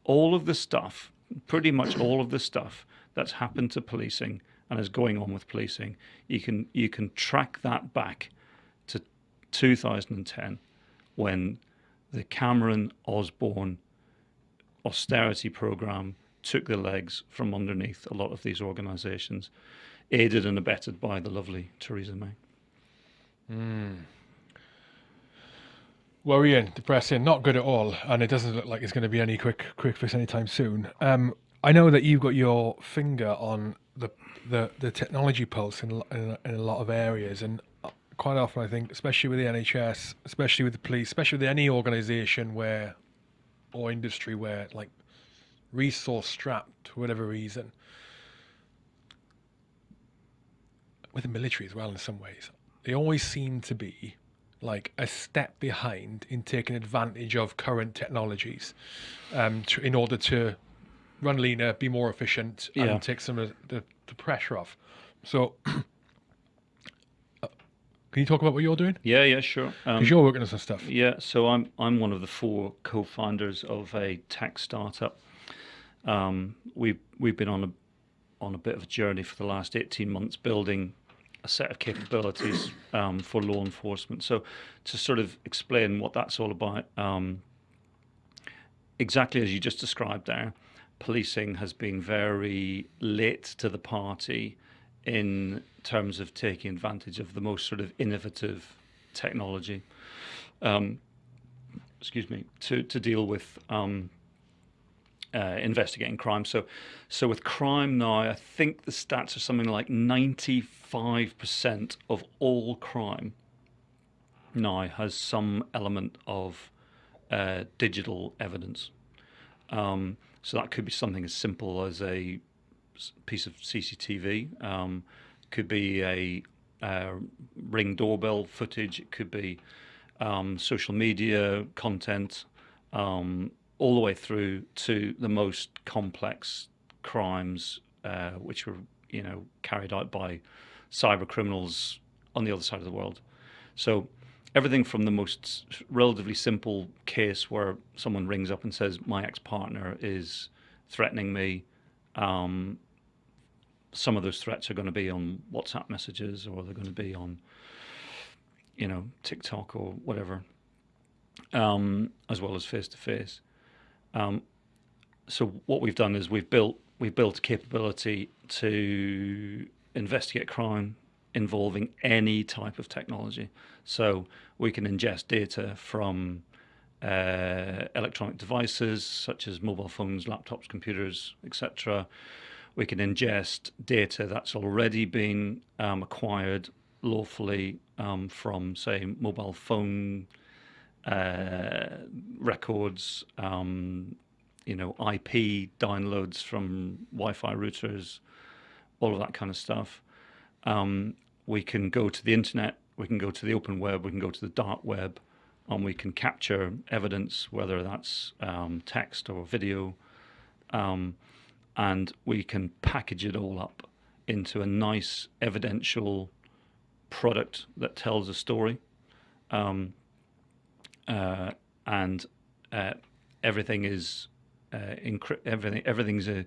All of the stuff, pretty much all of the stuff that's happened to policing and is going on with policing, you can you can track that back to 2010 when the Cameron Osborne austerity program took the legs from underneath a lot of these organizations. aided and abetted by the lovely Theresa May. Worrying, depressing, not good at all, and it doesn't look like it's going to be any quick quick fix anytime soon. Um, I know that you've got your finger on the the, the technology pulse in, in, in a lot of areas, and uh, quite often I think, especially with the NHS, especially with the police, especially with any organisation where or industry where like resource strapped for whatever reason, with the military as well in some ways, they always seem to be like a step behind in taking advantage of current technologies um, to, in order to run leaner, be more efficient, Yeah. and take some of the, the pressure off. So, uh, can you talk about what you're doing? Yeah, yeah, sure. Um, Because you're working on some stuff. Yeah, so I'm I'm one of the four co-founders of a tech startup. Um, we've we've been on a on a bit of a journey for the last 18 months building a set of capabilities um, for law enforcement. So to sort of explain what that's all about, um, exactly as you just described there, policing has been very late to the party in terms of taking advantage of the most sort of innovative technology um, excuse me, to, to deal with um, uh, investigating crime. So, so with crime now, I think the stats are something like 95% of all crime now has some element of uh, digital evidence. Um, so that could be something as simple as a piece of CCTV, um, could be a uh, ring doorbell footage, it could be um, social media content, um, all the way through to the most complex crimes, uh, which were you know carried out by cyber criminals on the other side of the world. So everything from the most relatively simple case where someone rings up and says my ex-partner is threatening me. Um, some of those threats are going to be on WhatsApp messages, or they're going to be on you know, TikTok or whatever, um, as well as face to face. Um, So what we've done is we've built we've built a capability to investigate crime involving any type of technology. So we can ingest data from uh, electronic devices such as mobile phones, laptops, computers, etc. We can ingest data that's already been um, acquired lawfully um, from, say, mobile phone uh, records, um, you know, IP downloads from Wi-Fi routers, all of that kind of stuff. Um, we can go to the internet, we can go to the open web, we can go to the dark web, and we can capture evidence, whether that's um, text or video, um, and we can package it all up into a nice evidential product that tells a story. Um, uh, and uh, everything is uh. Everything everything's uh,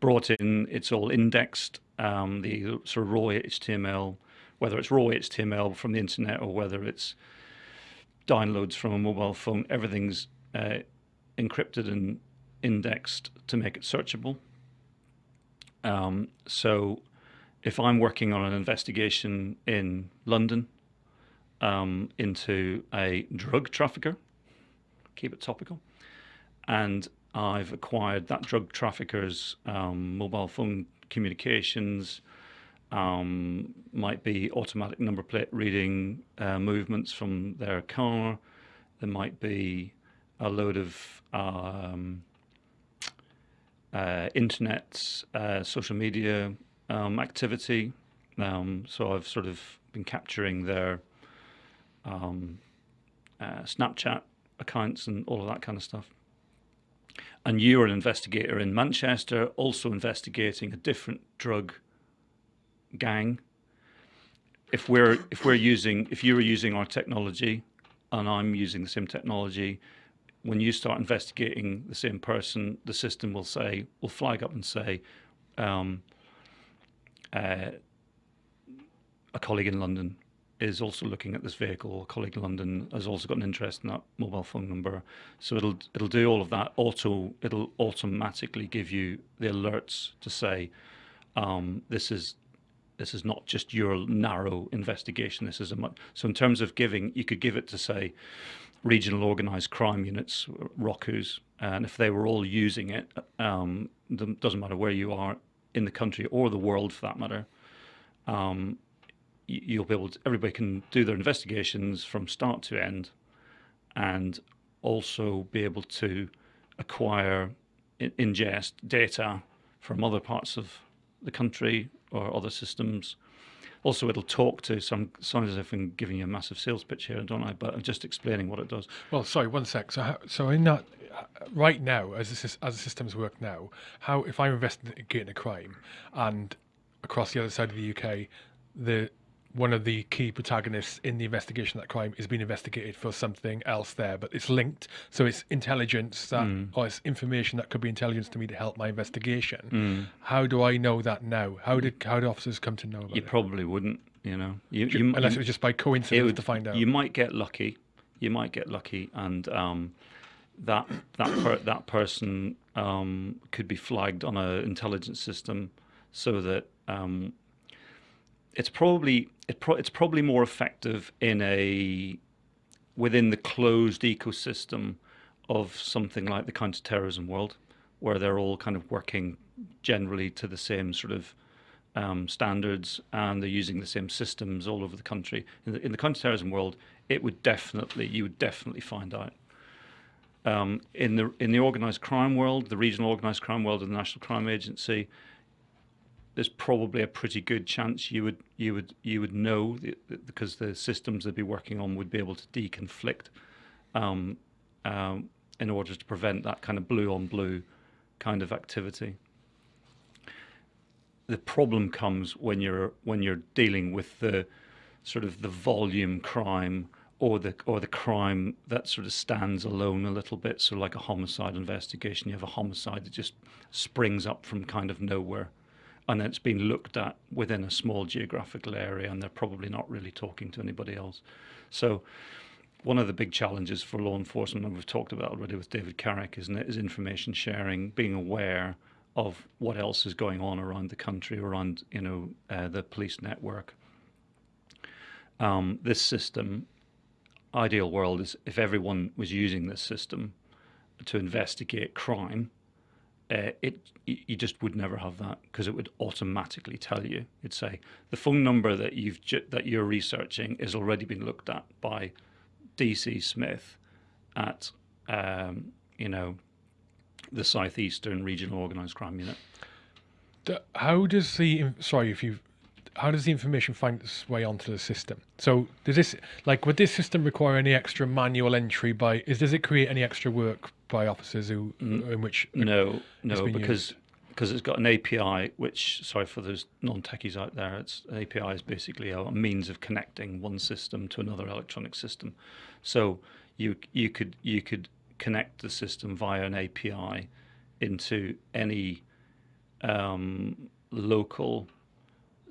brought in. It's all indexed. Um, the sort of raw HTML, whether it's raw HTML from the internet or whether it's downloads from a mobile phone, everything's uh, encrypted and indexed to make it searchable. Um, so, if I'm working on an investigation in London um, into a drug trafficker, keep it topical, and I've acquired that drug trafficker's um, mobile phone communications, um, might be automatic number plate reading uh, movements from their car. There might be a load of um, uh, internet, uh, social media um, activity. Um, so I've sort of been capturing their um, uh, Snapchat accounts and all of that kind of stuff. And you're an investigator in Manchester, also investigating a different drug gang. If we're if we're using if you're using our technology, and I'm using the same technology, when you start investigating the same person, the system will say will flag up and say, um, uh, a colleague in London is also looking at this vehicle. A colleague in London has also got an interest in that mobile phone number. So it'll it'll do all of that. Auto it'll automatically give you the alerts to say um, this is this is not just your narrow investigation. This is a much so in terms of giving, you could give it to say regional organised crime units, ROCUs, and if they were all using it, um, doesn't matter where you are in the country or the world for that matter, um, you'll be able to, everybody can do their investigations from start to end and also be able to acquire, ingest data from other parts of the country or other systems. Also, it'll talk to some. Sounds as if I'm giving you a massive sales pitch here, don't I? But I'm just explaining what it does. Well, sorry, one sec. So, how, so in that, uh, right now, as the, as the systems work now, how if I'm investigating a crime, and across the other side of the UK, the one of the key protagonists in the investigation of that crime is being investigated for something else there, but it's linked. So it's intelligence that, mm. or it's information that could be intelligence to me to help my investigation. Mm. How do I know that now? How did how do officers come to know about you it? You probably wouldn't. You know, you, you, unless it was just by coincidence would, to find out. You might get lucky. You might get lucky, and um, that that per, that person um, could be flagged on an intelligence system, so that um, it's probably it pro it's probably more effective in a within the closed ecosystem of something like the counterterrorism world, where they're all kind of working generally to the same sort of um, standards and they're using the same systems all over the country. In the, in the counterterrorism world, it would definitely you would definitely find out. Um, in the in the organized crime world, the regional organized crime world, and the National Crime Agency, there's probably a pretty good chance you would you would you would know because the systems they'd be working on would be able to deconflict um, um, in order to prevent that kind of blue on blue kind of activity. The problem comes when you're when you're dealing with the sort of the volume crime or the or the crime that sort of stands alone a little bit. So like a homicide investigation, you have a homicide that just springs up from kind of nowhere and it's been looked at within a small geographical area and they're probably not really talking to anybody else. So one of the big challenges for law enforcement, and we've talked about already with David Carrick, isn't it, is information sharing, being aware of what else is going on around the country, around you know uh, the police network. Um, this system, ideal world is if everyone was using this system to investigate crime, uh, it you just would never have that because it would automatically tell you. It'd say the phone number that you've that you're researching is already been looked at by DC Smith at um, you know the southeastern regional organised crime unit. How does the sorry if you how does the information find its way onto the system? So does this like would this system require any extra manual entry by is does it create any extra work by officers who in which no no because because it's got an API which sorry for those non-techies out there it's API is basically a means of connecting one system to another electronic system so you you could you could connect the system via an API into any um, local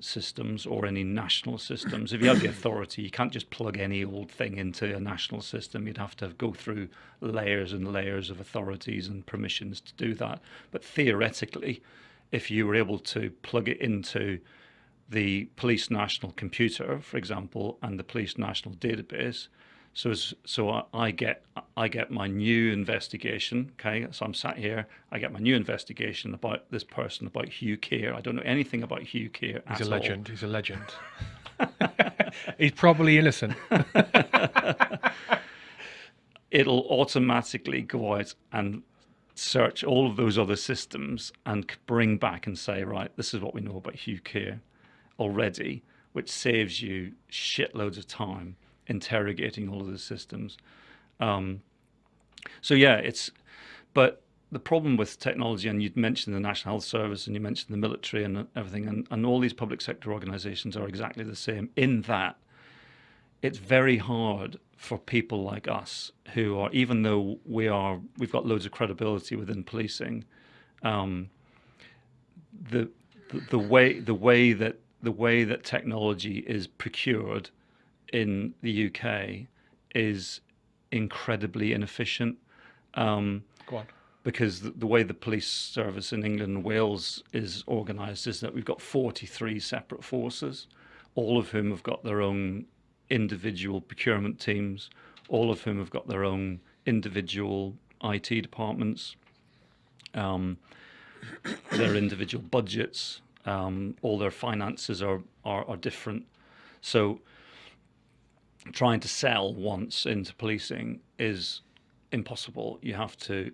systems or any national systems. If you have the authority, you can't just plug any old thing into a national system. You'd have to go through layers and layers of authorities and permissions to do that. But theoretically, if you were able to plug it into the police national computer, for example, and the police national database, so so I get I get my new investigation. Okay, so I'm sat here. I get my new investigation about this person about Hugh Keir. I don't know anything about Hugh Keir. He's a legend. All. He's a legend. He's probably innocent. It'll automatically go out and search all of those other systems and bring back and say, right, this is what we know about Hugh Keir already, which saves you shitloads of time interrogating all of the systems. Um, so yeah, it's, but the problem with technology, and you mentioned the National Health Service and you mentioned the military and everything, and, and all these public sector organizations are exactly the same in that it's very hard for people like us who are, even though we are, we've got loads of credibility within policing, um, the, the the way the way that the way that technology is procured in the UK is incredibly inefficient. Um, Go on. because the, the way the police service in England and Wales is organised is that we've got 43 separate forces, all of whom have got their own individual procurement teams, all of whom have got their own individual IT departments, um, their individual budgets, um, all their finances are, are, are different. So trying to sell once into policing is impossible. You have to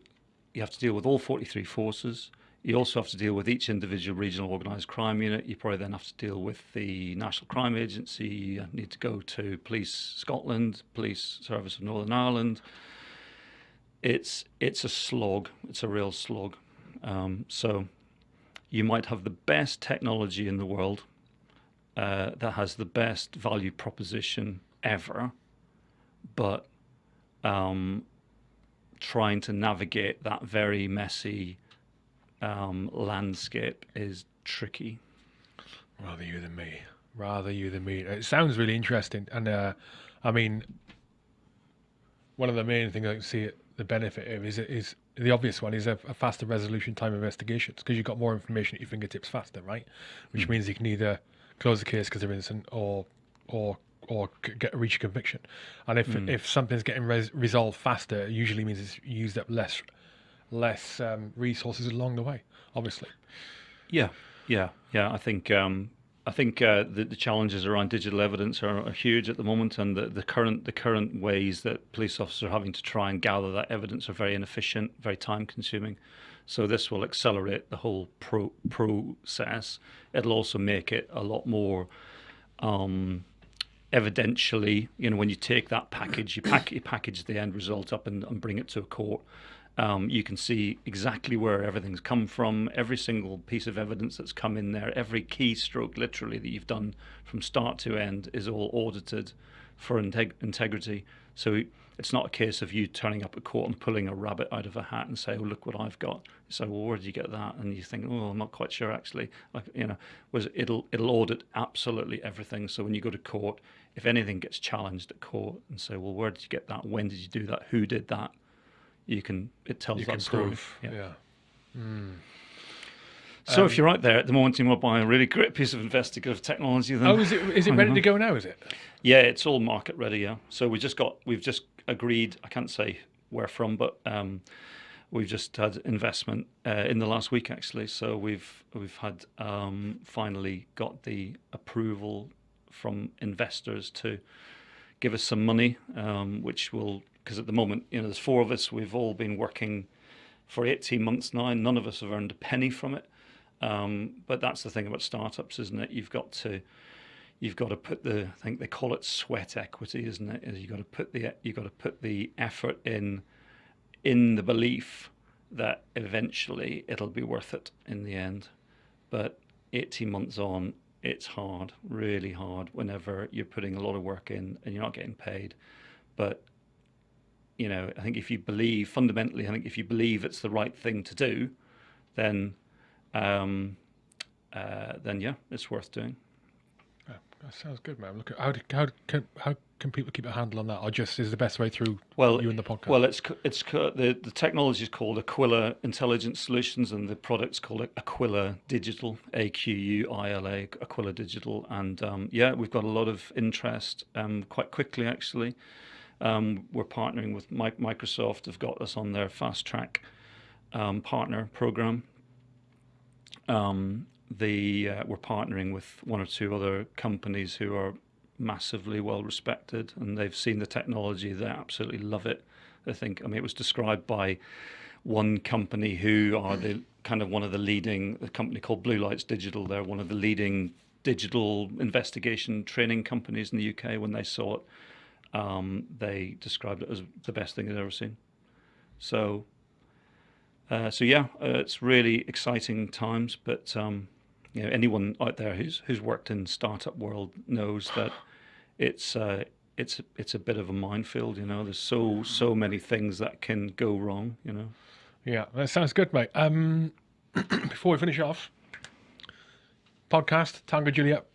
you have to deal with all 43 forces. You also have to deal with each individual regional organised crime unit. You probably then have to deal with the National Crime Agency. You need to go to Police Scotland, Police Service of Northern Ireland. It's it's a slog. It's a real slog. Um, so you might have the best technology in the world uh, that has the best value proposition ever, but um, trying to navigate that very messy um, landscape is tricky. Rather you than me. Rather you than me. It sounds really interesting, and uh, I mean, one of the main things I can see it, the benefit of is is the obvious one is a, a faster resolution time investigations because you've got more information at your fingertips faster, right? Which mm. means you can either close the case because they're innocent or or or get reach a conviction. And if mm. if something's getting res- resolved faster, it usually means it's used up less less um, resources along the way. Obviously. Yeah, yeah, yeah. I think um, I think uh, the, the, challenges around digital evidence are, are, huge at the moment, and the, the current the current ways that police officers are having to try and gather that evidence are very inefficient, very time consuming. So this will accelerate the whole pro- process. It'll also make it a lot more. Um, evidentially, you know, when you take that package, you, pack, you package the end result up and, and bring it to a court. Um, you can see exactly where everything's come from, every single piece of evidence that's come in there, every keystroke literally that you've done from start to end is all audited for integ- integrity. So it's not a case of you turning up at court and pulling a rabbit out of a hat and say, "Oh, look what I've got." So, well, where did you get that? And you think, "Oh, I'm not quite sure actually." Like, you know, was it'll it'll audit absolutely everything. So when you go to court, if anything gets challenged at court and say, "Well, where did you get that? When did you do that? Who did that?" You can it tells you that story. Prove. Yeah. yeah. Mm. So um, if you're out there at the moment, you to buy a really great piece of investigative technology. Then oh, is it is it ready to go now? Is it? Yeah, it's all market ready. Yeah. So we just got we've just agreed. I can't say where from, but um, we've just had investment uh, in the last week actually. So we've we've had um, finally got the approval from investors to give us some money, um, which will because at the moment you know there's four of us. We've all been working for 18 months now. And None of us have earned a penny from it. Um, but that's the thing about startups, isn't it? You've got to you've got to put the I think they call it sweat equity, isn't it? Is you got to put the you got to put the effort in in the belief that eventually it'll be worth it in the end. But 18 months on, it's hard, really hard whenever you're putting a lot of work in and you're not getting paid. But you know, I think if you believe fundamentally, I think if you believe it's the right thing to do, then um, uh, then yeah, it's worth doing. That sounds good, man. Look, how do, how can how can people keep a handle on that, or just is the best way through? Well, you and the podcast. Well, it's it's the the technology is called Aquila Intelligence Solutions, and the product's called Aquila Digital, A Q U I L A, Aquila Digital, and um, yeah, we've got a lot of interest um, quite quickly actually. Um, we're partnering with Microsoft. Have got us on their fast track um, partner program um, the uh, we're partnering with one or two other companies who are massively well respected, and they've seen the technology. They absolutely love it. I think. I mean, it was described by one company who are the kind of one of the leading a company called Blue Lights Digital. They're one of the leading digital investigation training companies in the UK. When they saw it, um, they described it as the best thing they'd ever seen. So uh, so yeah, uh, it's really exciting times. But um, you know, anyone out there who's who's worked in startup world knows that it's uh, it's it's a bit of a minefield. You know, there's so so many things that can go wrong. You know. Yeah, that sounds good, mate. Um, before we finish off, podcast Tango Juliet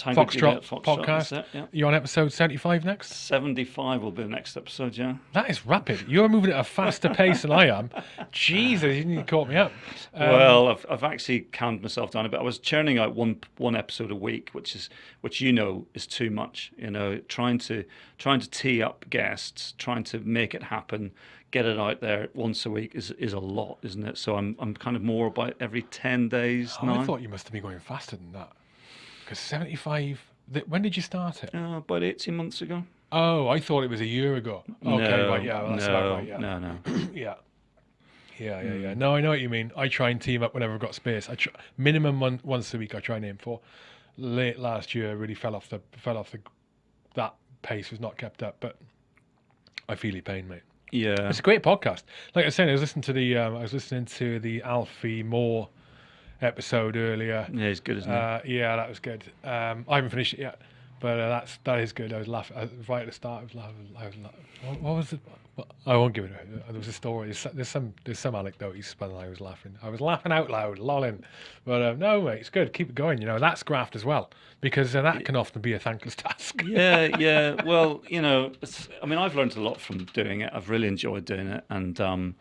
Tango Foxtrot Juliet, Foxtrot, podcast. it, yeah. You're on episode 75 next? 75 will be the next episode, yeah. That is rapid. You're moving at a faster pace than I am. Jesus, you need to caught me up. Um, well, I've, I've actually calmed myself down a bit. I was churning out one one episode a week, which is which you know is too much. You know, trying to trying to tee up guests, trying to make it happen, get it out there once a week is is a lot, isn't it? So I'm I'm kind of more about every ten days oh, now. I thought you must have been going faster than that. Because 75. When did you start it? Uh, about 18 months ago. Oh, I thought it was a year ago. Okay, no, right, yeah, well, that's no, about right, yeah. no, no. yeah. Yeah, yeah, Hmm. yeah. No, I know what you mean. I try and team up whenever I've got space. I try, minimum one, once a week. I try and aim for. Late last year, really fell off the fell off the. That pace was not kept up, but I feel your pain, mate. Yeah. It's a great podcast. Like I saying, I was listening to the um, I was listening to the Alfie Moore episode earlier. Yeah, he's good, isn't he? Uh, yeah, that was good. Um, I haven't finished it yet, but uh, that's that is good. I was laughing I, right at the start. I was laughing. I was laughing. What, what was it? What, I won't give it away. There was a story. There's, some- there's some there's some anecdote he spun. I was laughing. I was laughing out loud, lolling. But um, no, mate, it's good. Keep it going. You know that's graft as well because uh, that can often be a thankless task. yeah, yeah. Well, you know, I mean, I've learned a lot from doing it. I've really enjoyed doing it, and um,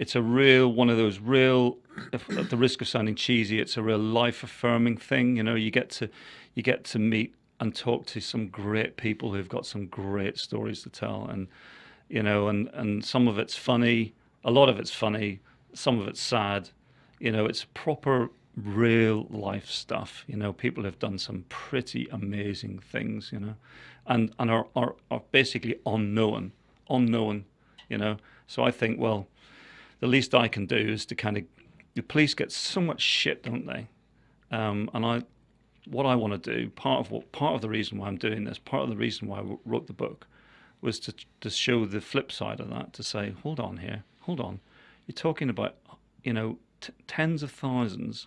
it's a real one of those real. At the risk of sounding cheesy, it's a real life affirming thing. You know, you get to you get to meet and talk to some great people who've got some great stories to tell, and you know, and and some of it's funny, a lot of it's funny, some of it's sad. You know, it's proper real life stuff. You know, people have done some pretty amazing things. You know, and and are are, are basically unknown, unknown. You know, so I think well, the least I can do is to kind of the police get so much shit, don't they? Um, and I, what I want to do, part of what part of the reason why I'm doing this, part of the reason why I wrote the book, was to to show the flip side of that. To say, hold on here, hold on, you're talking about, you know, tens of thousands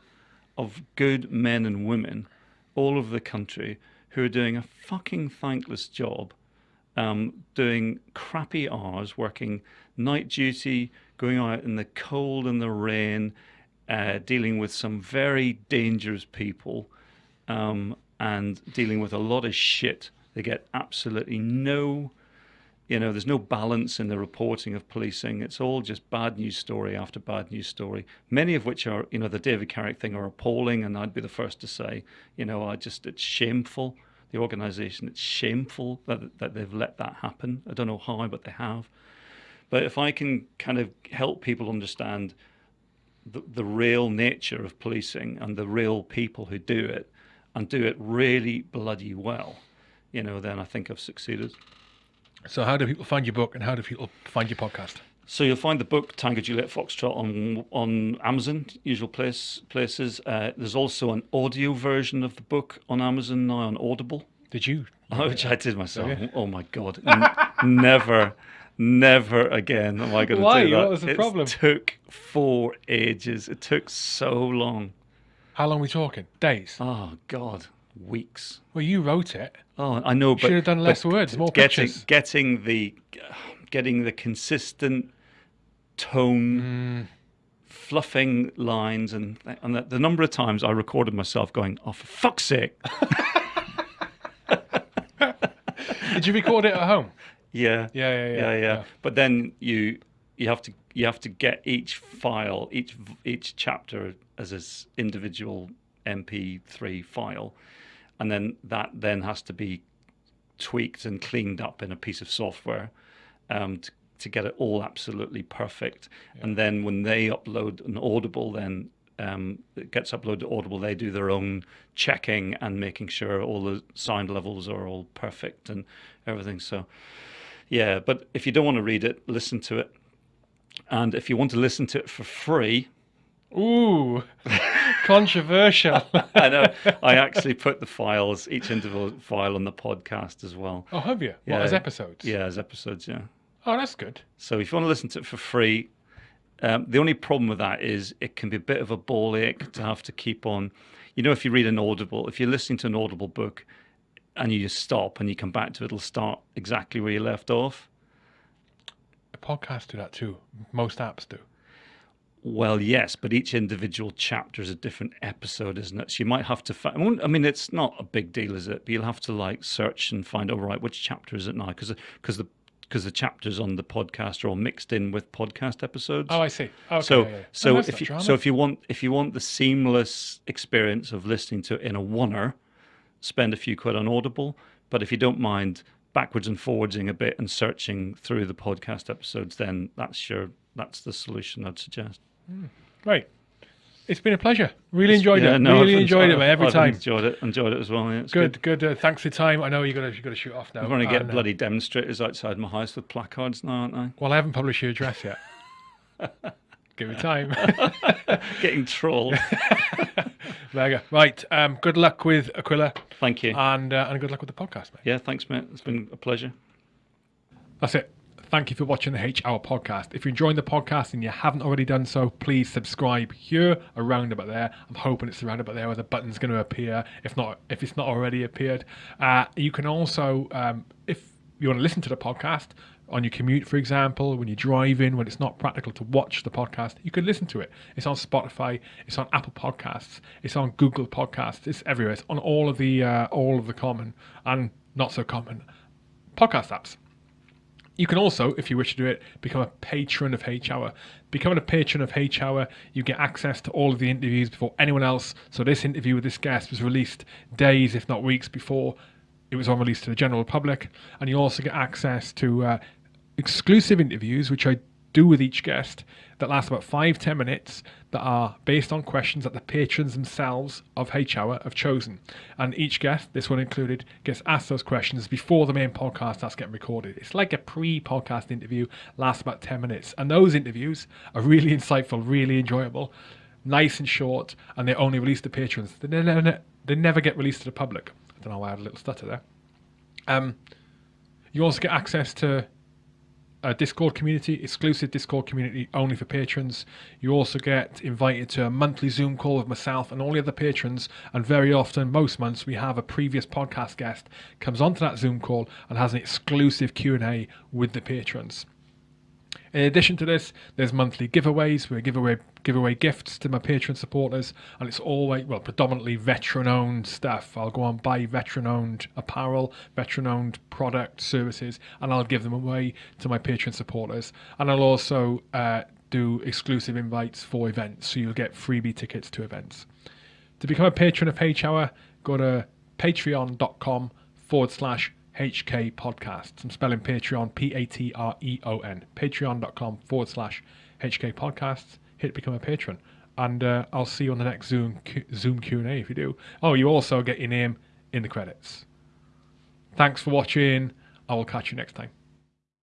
of good men and women all over the country who are doing a fucking thankless job um, doing crappy hours, working night duty, going out in the cold and the rain, uh, dealing with some very dangerous people, um, and dealing with a lot of shit. They get absolutely no, you know, there's no balance in the reporting of policing. It's all just bad news story after bad news story. Many of which are, you know, the David Carrick thing are appalling, and I'd be the first to say, you know, I just it's shameful. The organisation, it's shameful that that they've let that happen. I don't know how, but they have. But if I can kind of help people understand the, the real nature of policing and the real people who do it and do it really bloody well, you know, then I think I've succeeded. So how do people find your book and how do people find your podcast? So you'll find the book Tango Juliet Foxtrot on on Amazon, usual place places. Uh, there's also an audio version of the book on Amazon now on Audible, Did you? Oh, which I did myself. Okay. Oh my god, never, never again am I going to Why? do that. What was the It problem? took four ages. It took so long. How long are we talking? Days. Oh god, weeks. Well, you wrote it. Oh, I know, but Should have done less words, more getting, pictures. Getting the, getting the consistent tone, mm. fluffing lines, and and the, the number of times I recorded myself going, "Oh, for fuck's sake!" Did you record it at home? Yeah, Yeah, yeah, yeah, yeah, yeah. yeah. But then you you have to you have to get each file, each each chapter as its individual MP3 file, and then that then has to be tweaked and cleaned up in a piece of software um, to, to get it all absolutely perfect. And then when they upload an Audible, then um, it gets uploaded to Audible. They do their own checking and making sure all the sound levels are all perfect and everything. So, yeah. But if you don't want to read it, listen to it. And if you want to listen to it for free, Ooh, controversial. I know I actually put the files, each individual file on the podcast as well. oh, have you? What, Yeah. as episodes? Yeah, as episodes. Yeah. Oh, that's good. So if you want to listen to it for free, um, the only problem with that is it can be a bit of a ball ache to have to keep on. You know, if you read an Audible, if you're listening to an Audible book and you just stop and you come back to it, it'll start exactly where you left off. Podcasts do that too. Most apps do. Well, yes, but each individual chapter is a different episode, isn't it? So you might have to find. I mean, it's not a big deal, is it? But you'll have to like search and find. All right, which chapter is it now? Because because the because the chapters on the podcast are all mixed in with podcast episodes. Oh, I see. Okay, so yeah, yeah. so Oh, if you drama. so if you want if you want the seamless experience of listening to it in a oneer, spend a few quid on Audible. But if you don't mind backwards and forwardsing a bit and searching through the podcast episodes, then that's your that's the solution I'd suggest. right. It's been a pleasure. Really enjoyed Yeah, it. no, really I've enjoyed it, every I've time. Enjoyed it. Enjoyed it as well. Yeah, it's Good, good. Uh, thanks for your time. I know you got to you got to shoot off now. I'm going to get uh, bloody demonstrators outside my house with placards now, aren't I? well, I haven't published your address yet. Give me time. Getting trolled. Mega. Right. Um, good luck with Aquila, Thank you. and uh, and good luck with the podcast, mate. yeah, thanks, mate. It's been a pleasure. That's it. Thank you for watching the H Hour podcast. If you're enjoying the podcast and you haven't already done so, please subscribe here, around about there. I'm hoping it's around about there where the button's going to appear. If not, if it's not already appeared, uh, you can also, um, if you want to listen to the podcast on your commute, for example, when you're driving, when it's not practical to watch the podcast, you can listen to it. It's on Spotify, it's on Apple Podcasts, it's on Google Podcasts, it's everywhere. It's on all of the uh, all of the common and not so common podcast apps. You can also, if you wish to do it, become a patron of H Hour. Becoming a patron of H Hour, you get access to all of the interviews before anyone else. So this interview with this guest was released days, if not weeks, before it was on release to the general public, and you also get access to uh, exclusive interviews, which I do with each guest, that last about five ten minutes, that are based on questions that the patrons themselves of H Hour have chosen. And each guest, this one included, gets asked those questions before the main podcast starts getting recorded. It's like a pre-podcast interview, lasts about ten minutes, and those interviews are really insightful, really enjoyable, nice and short, and they're only released to patrons. They never, they never get released to the public. Don't know why I had a little stutter there. Um, you also get access to a Discord community, exclusive Discord community only for patrons. You also get invited to a monthly Zoom call with myself and all the other patrons. And very often, most months, we have a previous podcast guest comes onto that Zoom call and has an exclusive Q and A with the patrons. In addition to this, there's monthly giveaways I give away give away gifts to my Patreon supporters, and it's always well predominantly veteran-owned stuff. I'll go and buy veteran-owned apparel, veteran-owned product services, and I'll give them away to my Patreon supporters. And I'll also uh, do exclusive invites for events, so you'll get freebie tickets to events. To become a patron of H Hour, go to patreon.com forward slash HK podcasts. I'm spelling Patreon P A T R E O N. Patreon.com forward slash HK podcasts. Hit become a patron. And uh, I'll see you on the next Zoom Q- Zoom Q&A if you do. Oh, you also get your name in the credits. Thanks for watching. I will catch you next time.